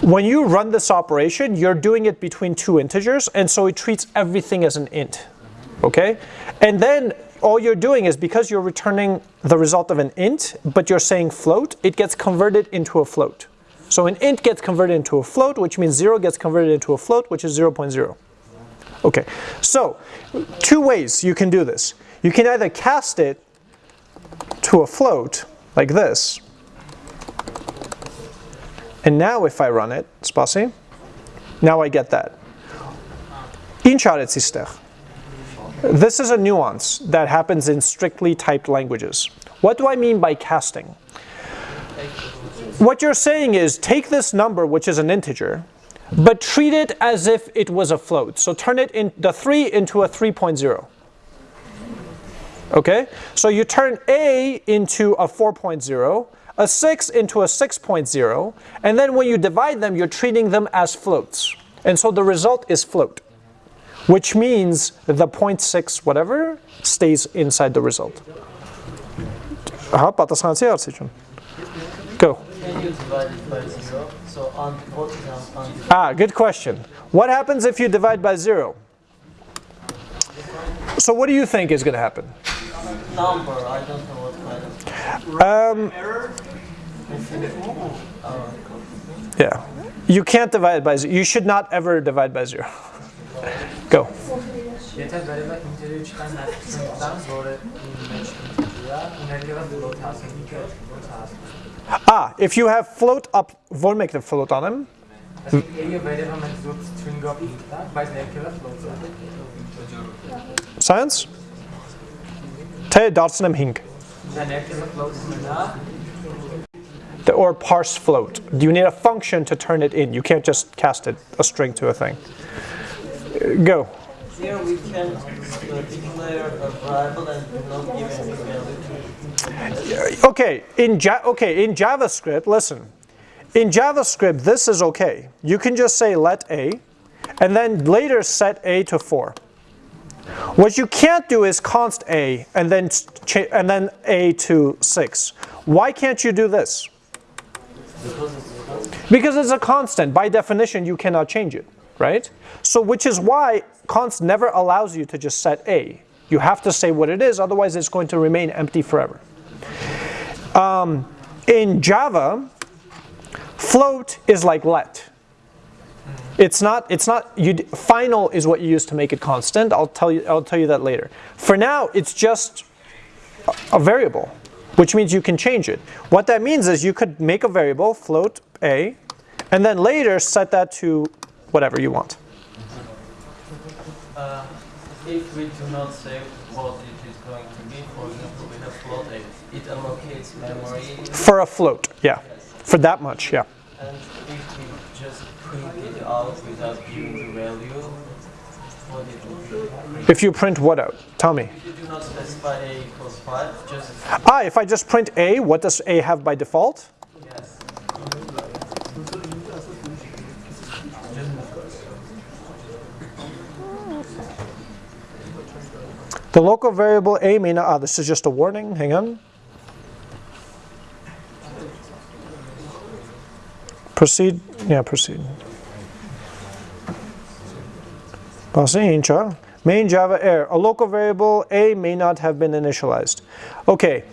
when you run this operation, you're doing it between two integers, and so it treats everything as an int. Okay? And then all you're doing is because you're returning the result of an int, but you're saying float, it gets converted into a float. So an int gets converted into a float, which means 0 gets converted into a float, which is 0.0. Okay, so two ways you can do this. You can either cast it to a float like this. And now if I run it, Spasi, now I get that. This is a nuance that happens in strictly typed languages. What do I mean by casting? What you're saying is take this number, which is an integer, but treat it as if it was a float. So turn it in the 3 into a 3.0. Okay? So you turn A into a 4.0 a 6 into a 6.0, and then when you divide them, you're treating them as floats. And so the result is float, which means the 0.6 whatever stays inside the result. Ահա, պատասխանեցի հարցին։ Go. Can you divide it by zero? So on what is on, on Ah, good question. What happens if you divide by zero? So what do you think is going to happen? number? I don't know what kind of. Um, yeah. You can't divide by zero. You should not ever divide by zero. Go. Ah, if you have float up what make the float on him. Science? Tell Te dartsnem hink. The- or parse float. Do you need a function to turn it in. You can't just cast it a string to a thing. Go. here we can declare a variable and not give any value. Okay, in ja- okay, in JavaScript, listen. In JavaScript, this is okay. You can just say let a, and then later set a to 4. What you can't do is const a and then and then a to 6. Why can't you do this? Because it's a constant. By definition, you cannot change it, right? So which is why const never allows you to just set a. You have to say what it is, otherwise it's going to remain empty forever. Um, in Java, float is like let. It's not. It's not. You final is what you use to make it constant. I'll tell you. I'll tell you that later. For now, it's just a- variable, which means you can change it. What that means is you could make a variable float a, and then later set that to whatever you want. Uh, if we do not say what it is going to be, for example, we have float a, it allocates memory, For a float, yeah. For that much, yeah. and if we just print out without giving the value, what it will be. If you print what out? Tell me. If you do not specify a equals 5, just Ah, if I just print a, what does a have by default? yes. The local variable a may not. Ah, this is just a warning. Hang on. Proceed. Yeah, proceed. Passing Main Java error. A local variable a may not have been initialized. Okay.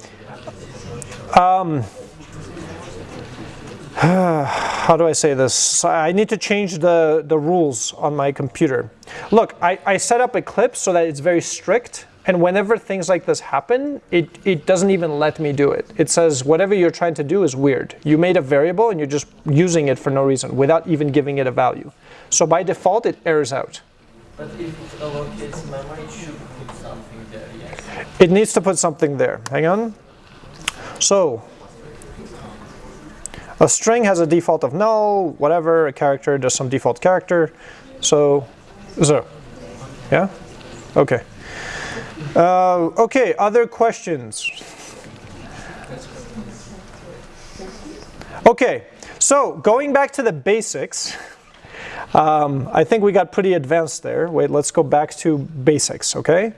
Um, how do I say this? I need to change the, the rules on my computer. Look, I, I set up Eclipse so that it's very strict, and whenever things like this happen, it, it doesn't even let me do it. It says whatever you're trying to do is weird. You made a variable and you're just using it for no reason without even giving it a value. So by default, it errors out. But if it allocates memory, it should put something there, yes. It needs to put something there. Hang on. So, A string has a default of null, whatever, a character does some default character. So, zero. Yeah? Okay. Uh, okay, other questions? Okay, so going back to the basics, um, I think we got pretty advanced there. Wait, let's go back to basics, okay?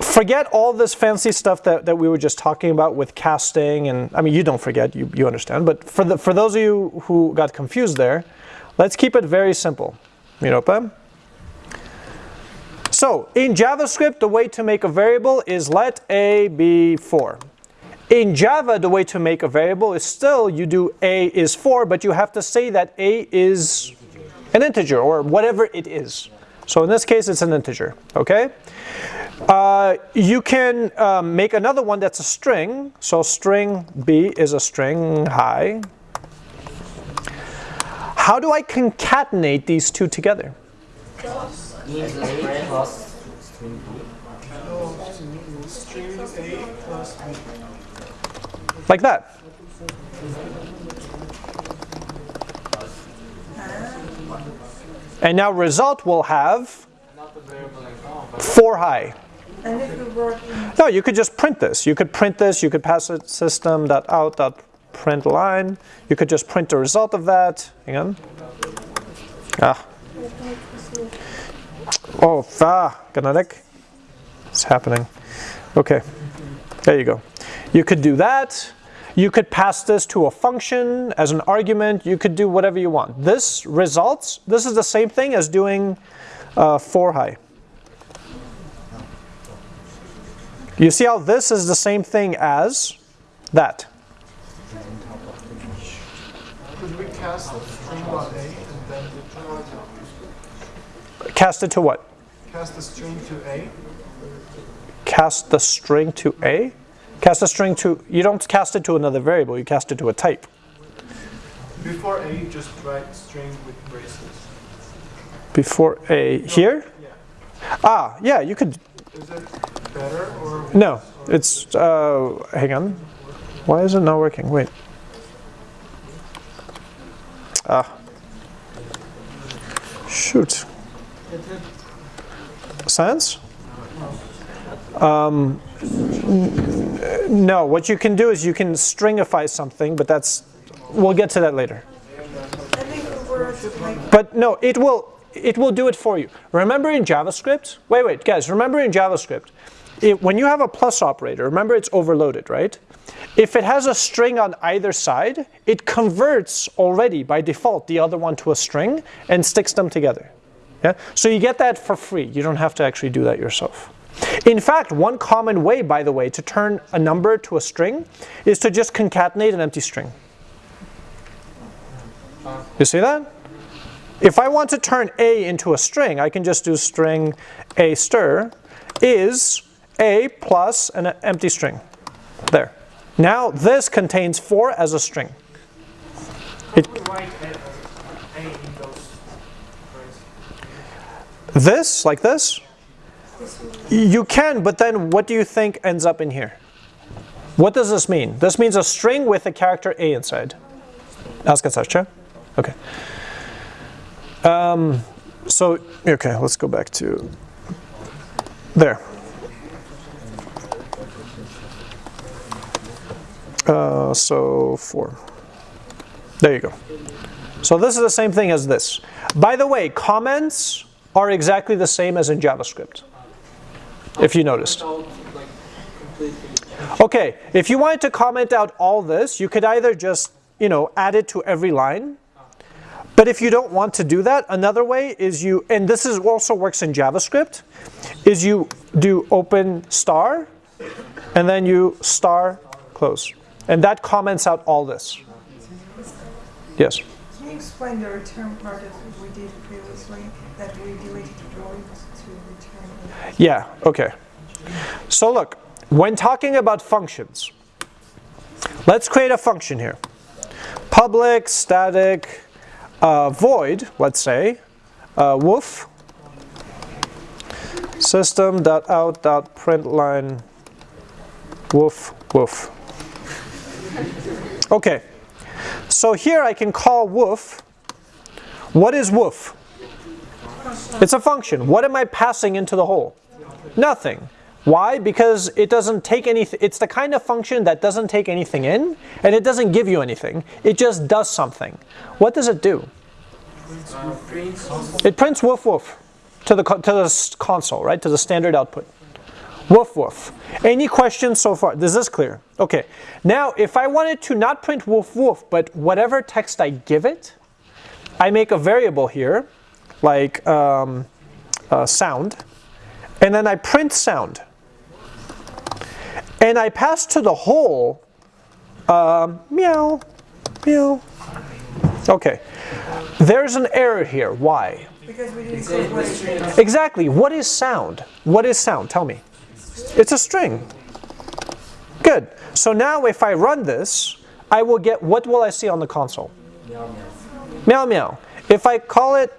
Forget all this fancy stuff that, that we were just talking about with casting, and I mean, you don't forget, you, you understand, but for, the, for those of you who got confused there, let's keep it very simple. Miropa? So, in JavaScript, the way to make a variable is let a be 4. In Java, the way to make a variable is still you do a is 4, but you have to say that a is an integer or whatever it is. So in this case, it's an integer, okay? Uh, you can um, make another one that's a string. So string b is a string hi. How do I concatenate these two together? a plus string b. String A plus B. Like that. And now result will have 4 high. No, you could just print this. You could print this, you could pass it system.out.print line. You could just print the result of that. Hang on. Ah. Oh, ah, Ganadik. It's happening. Okay, there you go. You could do that. You could pass this to a function as an argument. You could do whatever you want. This results, this is the same thing as doing uh, for high. You see how this is the same thing as that. cast the string on A and then the Cast it to what? cast the string to A? Cast the string to A? Cast a string to, you don't cast it to another variable, you cast it to a type. Before A, just write string with braces. Before A, here? Yeah. Ah, yeah, you could, Is it better or no, it's, uh, hang on. Why is it not working? Wait. Ah. Shoot. Sense? Um, no, what you can do is you can stringify something, but that's, we'll get to that later. But no, it will it will do it for you. Remember in JavaScript? Wait, wait, guys. Remember in JavaScript, it, when you have a plus operator, remember it's overloaded, right? If it has a string on either side, it converts already by default the other one to a string and sticks them together. Yeah? So you get that for free. You don't have to actually do that yourself. In fact, one common way, by the way, to turn a number to a string is to just concatenate an empty string. You see that? If I want to turn a into a string, I can just do string a stir is a plus an empty string. There. Now this contains 4 as a string. It, this, like this, you can, but then what do you think ends up in here? What does this mean? This means a string with a character a inside. Askatsacha? Okay. Um, so, okay, let's go back to there. Uh, so, four. There you go. So this is the same thing as this. By the way, comments are exactly the same as in JavaScript, if you noticed. Okay, if you wanted to comment out all this, you could either just, you know, add it to every line. But if you don't want to do that, another way is you, and this is also works in JavaScript, is you do open star, and then you star close. And that comments out all this. Yes? Can you explain the return part we did previously, that we deleted? Yeah, okay. So look, when talking about functions, let's create a function here. Public static uh, void, let's say, uh, woof system.out.println woof woof. Okay, so here I can call woof. What is woof? It's a function. What am I passing into the hole? Nothing. Why? Because it doesn't take anything. It's the kind of function that doesn't take anything in and it doesn't give you anything. It just does something. What does it do? It prints woof woof to the, to the console, right? To the standard output. Woof woof. Any questions so far? Is this clear? Okay. Now, if I wanted to not print woof woof, but whatever text I give it, I make a variable here, like um, uh, sound, and then I print sound. And I pass to the hole um, meow, meow. Okay. There's an error here. Why? Because we didn't say what. Exactly. What is sound? What is sound? Tell me. It's a string. Good. So now if I run this, I will get, what will I see on the console? Meow meow. Meow meow. If I call it,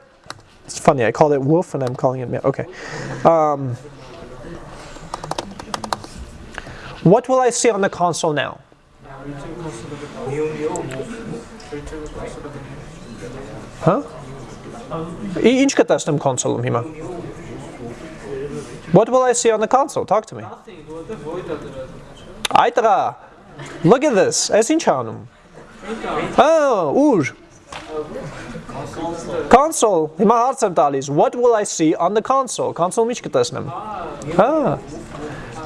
it's funny, I called it wolf and I'm calling it meow. Okay. Um, what will I see on the console now? Huh? И ինչ կտեսնեմ console-ում հիմա? What will I see on the console? Talk to me. Nothing, որտեղ void է դրած։ Այ տղա, look at this. Այս ինչ է անում? Oh, ուր? Console. Հիմա հարց եմ տալիս. What will I see on the console? Console-ում ինչ կտեսնեմ? Ah.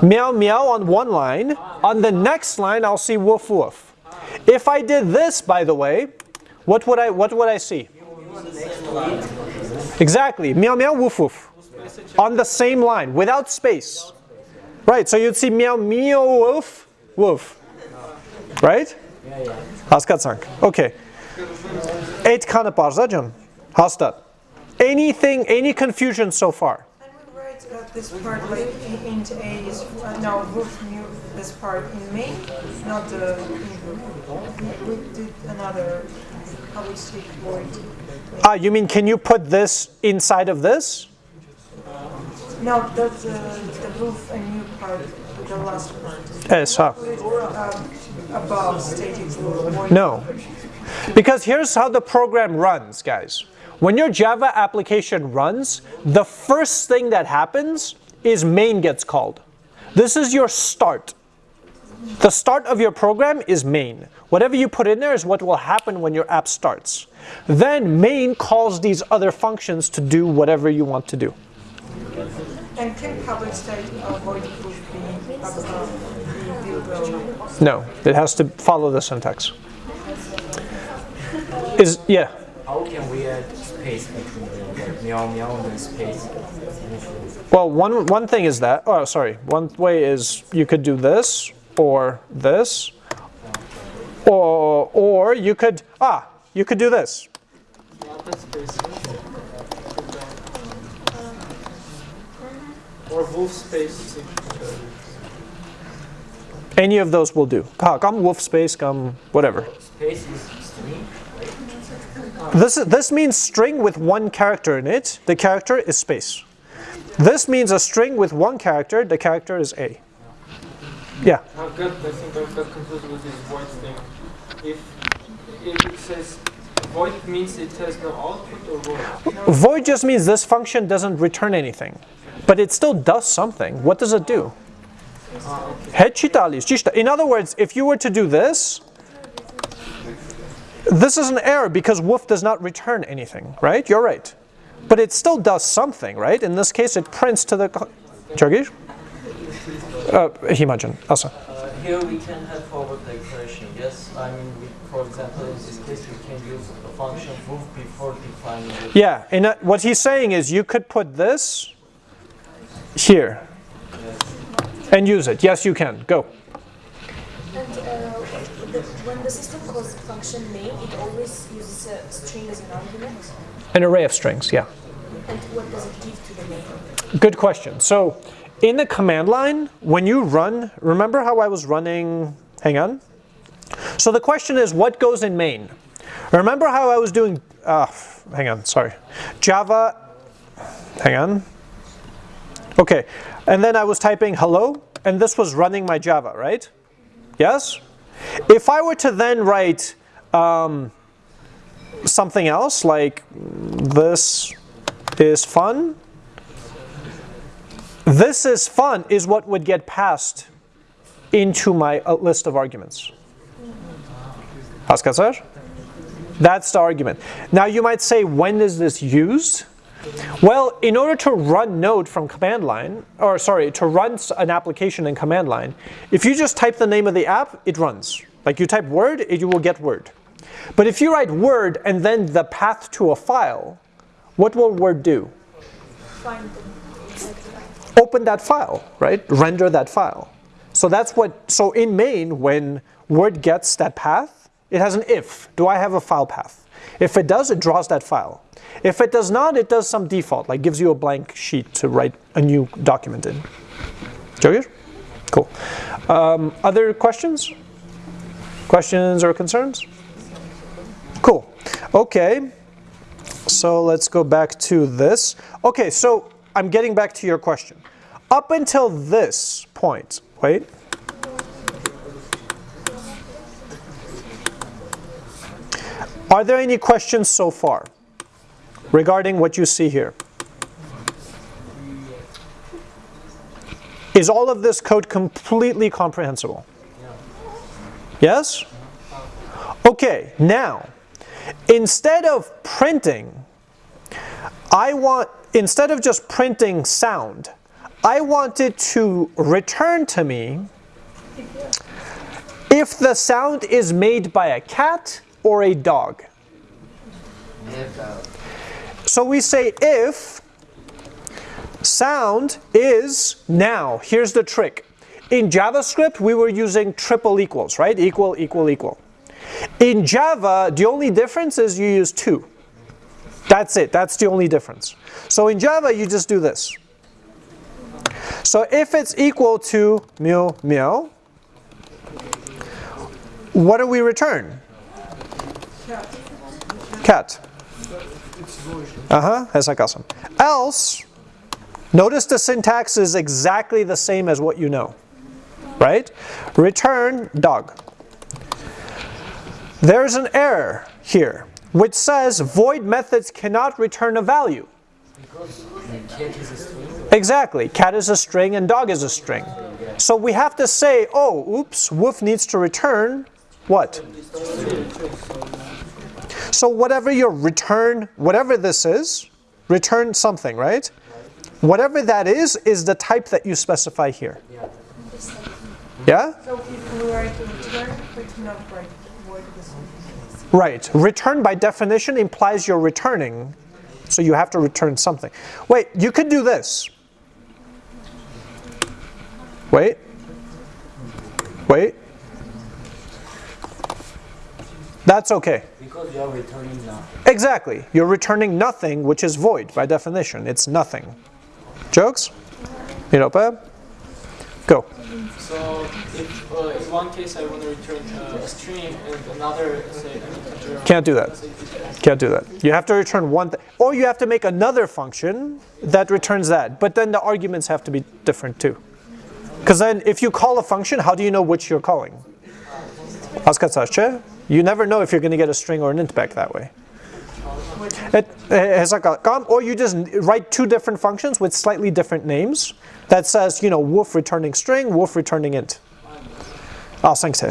Meow meow on one line. On the next line I'll see woof woof. If I did this by the way, what would I what would I see? Exactly. Meow meow woof woof. On the same line without space. Right, so you'd see meow meow woof woof. Right? Հասկացանք։ Okay. Այդքանը բարձա ջան։ Հաստատ։ Anything any confusion so far? And we write uh, this part like in- int a is uh, no roof new this part in main, not the in group. We did another public state void. Ah, you mean can you put this inside of this? No, the the, the roof and new part, the last part. Yes, huh? Put it um, above static void. No. Because here's how the program runs, guys. When your Java application runs, the first thing that happens is main gets called. This is your start. The start of your program is main. Whatever you put in there is what will happen when your app starts. Then main calls these other functions to do whatever you want to do. And can public state void proof be above the No, it has to follow the syntax. Is yeah. How can we add space between them? Like meow meow and then space? Well, one one thing is that. Oh, sorry. One way is you could do this or this, or or you could ah you could do this. Not space. Or wolf space. Any of those will do. Come wolf space, come whatever. Space is string. This, this means string with one character in it. The character is space. This means a string with one character. The character is A. Yeah? I've got, I think I've got confused with this void thing. If, if it says void means it has no output or void? Void just means this function doesn't return anything. But it still does something. What does it do? Ah, okay. In other words, if you were to do this, this is an error because woof does not return anything, right? You're right. But it still does something, right? In this case, it prints to the... Turkish? Uh, Himajan, Asa. Uh, here we can have forward declaration. Yes, I mean, we, for example, in this case, we can use a function woof before defining it. Yeah, and uh, what he's saying is you could put this here and use it. Yes, you can. Go. The, system calls function main, it always uses a string as an argument. An array of strings, yeah. And what does it give to the main? Good question. So in the command line, when you run, remember how I was running, hang on. So the question is what goes in main? Remember how I was doing, uh, hang on, sorry. Java, hang on. Okay, and then I was typing hello, and this was running my Java, right? Yes? If I were to then write um, something else like this is fun. This is fun is what would get passed into my uh, list of arguments. That's the argument. Now you might say, when is this used? Well, in order to run Node from command line, or sorry, to run an application in command line, if you just type the name of the app, it runs. Like you type Word, it, you will get Word. But if you write Word and then the path to a file, what will Word do? Open that file, right? Render that file. So that's what, so in main, when Word gets that path, it has an if. Do I have a file path? If it does, it draws that file. If it does not, it does some default, like gives you a blank sheet to write a new document in. Jogir? Cool. Um, other questions? Questions or concerns? Cool. Okay. So let's go back to this. Okay, so I'm getting back to your question. Up until this point, wait. Are there any questions so far regarding what you see here? Is all of this code completely comprehensible? Yes? Okay, now, instead of printing, I want, instead of just printing sound, I want it to return to me if the sound is made by a cat or a dog. So we say if sound is now, here's the trick. In JavaScript, we were using triple equals, right? Equal, equal, equal. In Java, the only difference is you use two. That's it, that's the only difference. So in Java, you just do this. So if it's equal to meow meow, what do we return? Cat. Uh-huh, that's awesome. Else, notice the syntax is exactly the same as what you know. Right? Return dog. There's an error here, which says void methods cannot return a value. Exactly. Cat is a string and dog is a string. So we have to say, oh, oops, woof needs to return what? So whatever your return, whatever this is, return something, right? Whatever that is, is the type that you specify here. Yeah? So if we write return, but not this Right. Return by definition implies you're returning. So you have to return something. Wait, you could do this. Wait. Wait. That's okay. Because you are returning nothing. Exactly. You're returning nothing, which is void by definition. It's nothing. Jokes? Europa? Go. So if uh, in one case I want to return uh, a string and another, say, an. Can't do that. Can't do that. You have to return one, th or you have to make another function that returns that. But then the arguments have to be different too. Because then if you call a function, how do you know which you're calling? Askatsache? You never know if you're going to get a string or an int back that way. Or you just write two different functions with slightly different names that says, you know, woof returning string, wolf returning int. Oh, thanks.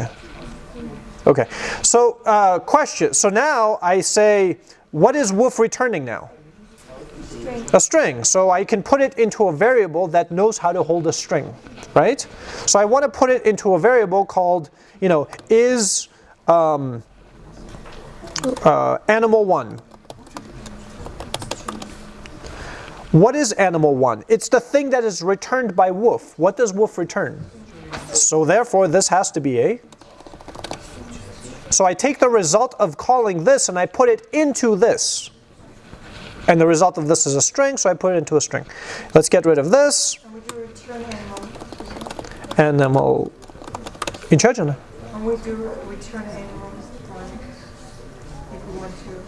Okay, so uh, question. So now I say, what is wolf returning now? A string. So I can put it into a variable that knows how to hold a string, right? So I want to put it into a variable called, you know, is um, uh, animal one. What is animal one? It's the thing that is returned by Wolf. What does Wolf return? So therefore, this has to be a. So I take the result of calling this and I put it into this. And the result of this is a string, so I put it into a string. Let's get rid of this. And would you return animal? And then we'll in charge of it. And would you return animals if we want to?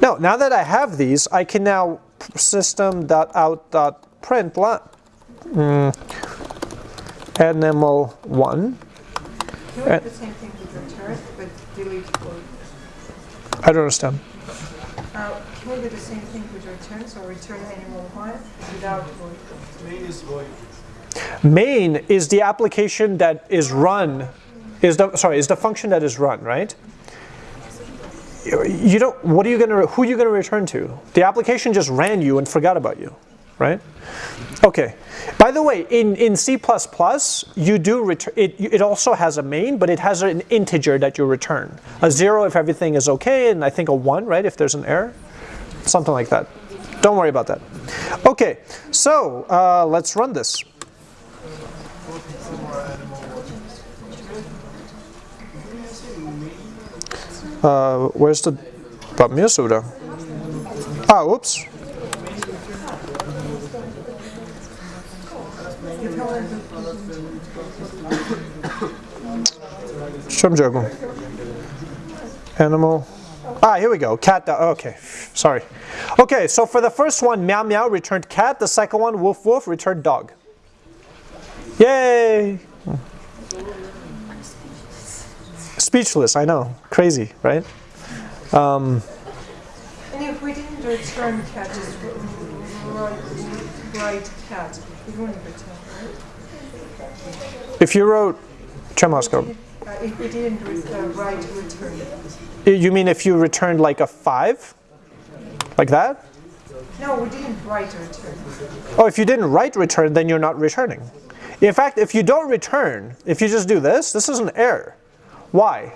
No, now that I have these, I can now system.out.println mm, animal one. You would do the same thing with return, but delete void. I don't understand. Uh, can we do the same thing with return? So return animal one without void. Main is void. Main is the application that is run, is the sorry, is the function that is run, right? You don't. What are you gonna? Who are you gonna return to? The application just ran you and forgot about you, right? Okay. By the way, in in C++, you do return. It it also has a main, but it has an integer that you return. A zero if everything is okay, and I think a one, right, if there's an error, something like that. Don't worry about that. Okay. So uh, let's run this. Uh, where's the Bamiyasuda? Ah, oops. Shrimjago. Animal. Ah, here we go. Cat. Okay, sorry. Okay, so for the first one, meow meow returned cat. The second one, woof woof, returned dog. Yay! Speechless, I know. Crazy, right? Um, And if we didn't return cat, just write, write cat, it wouldn't return, right? if you wrote Chemoscope, Uh, if we didn't uh, write return. you mean if you returned like a 5? Like that? No, we didn't write return. Oh, if you didn't write return, then you're not returning. In fact, if you don't return, if you just do this, this is an error. Why?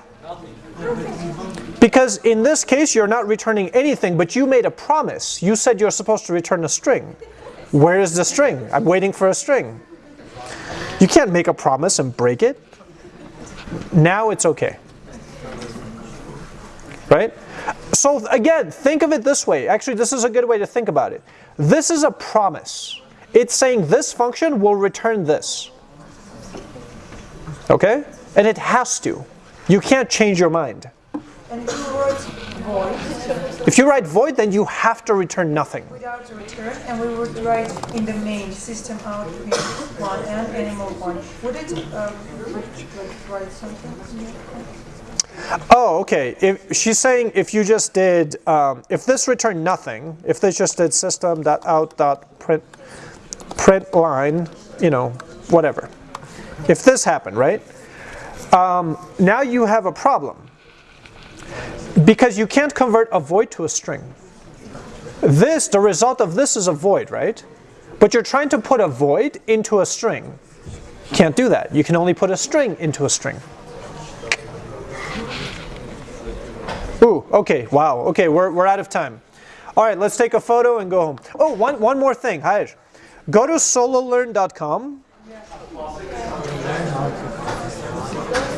Because in this case, you're not returning anything, but you made a promise. You said you're supposed to return a string. Where is the string? I'm waiting for a string. You can't make a promise and break it. Now it's okay. Right? So again, think of it this way. Actually, this is a good way to think about it. This is a promise. It's saying this function will return this. Okay? And it has to. You can't change your mind. And if you write void If you write void, then you have to return nothing. without return, and we would write in the main system out one and animal one, would it uh, write something? Oh, okay. If she's saying if you just did, um, if this returned nothing, if this just did system dot out dot print print line, you know, whatever. If this happened, right? Um, now you have a problem because you can't convert a void to a string. This, the result of this is a void, right? But you're trying to put a void into a string. Can't do that. You can only put a string into a string. Ooh, okay, wow. Okay, we're, we're out of time. All right, let's take a photo and go home. Oh, one, one more thing. Hi. Go to sololearn.com.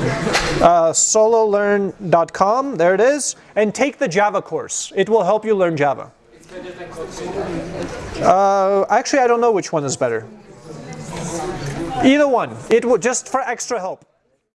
Uh, sololearn.com, there it is, and take the Java course. It will help you learn Java. Uh, actually, I don't know which one is better. Either one. It will just for extra help.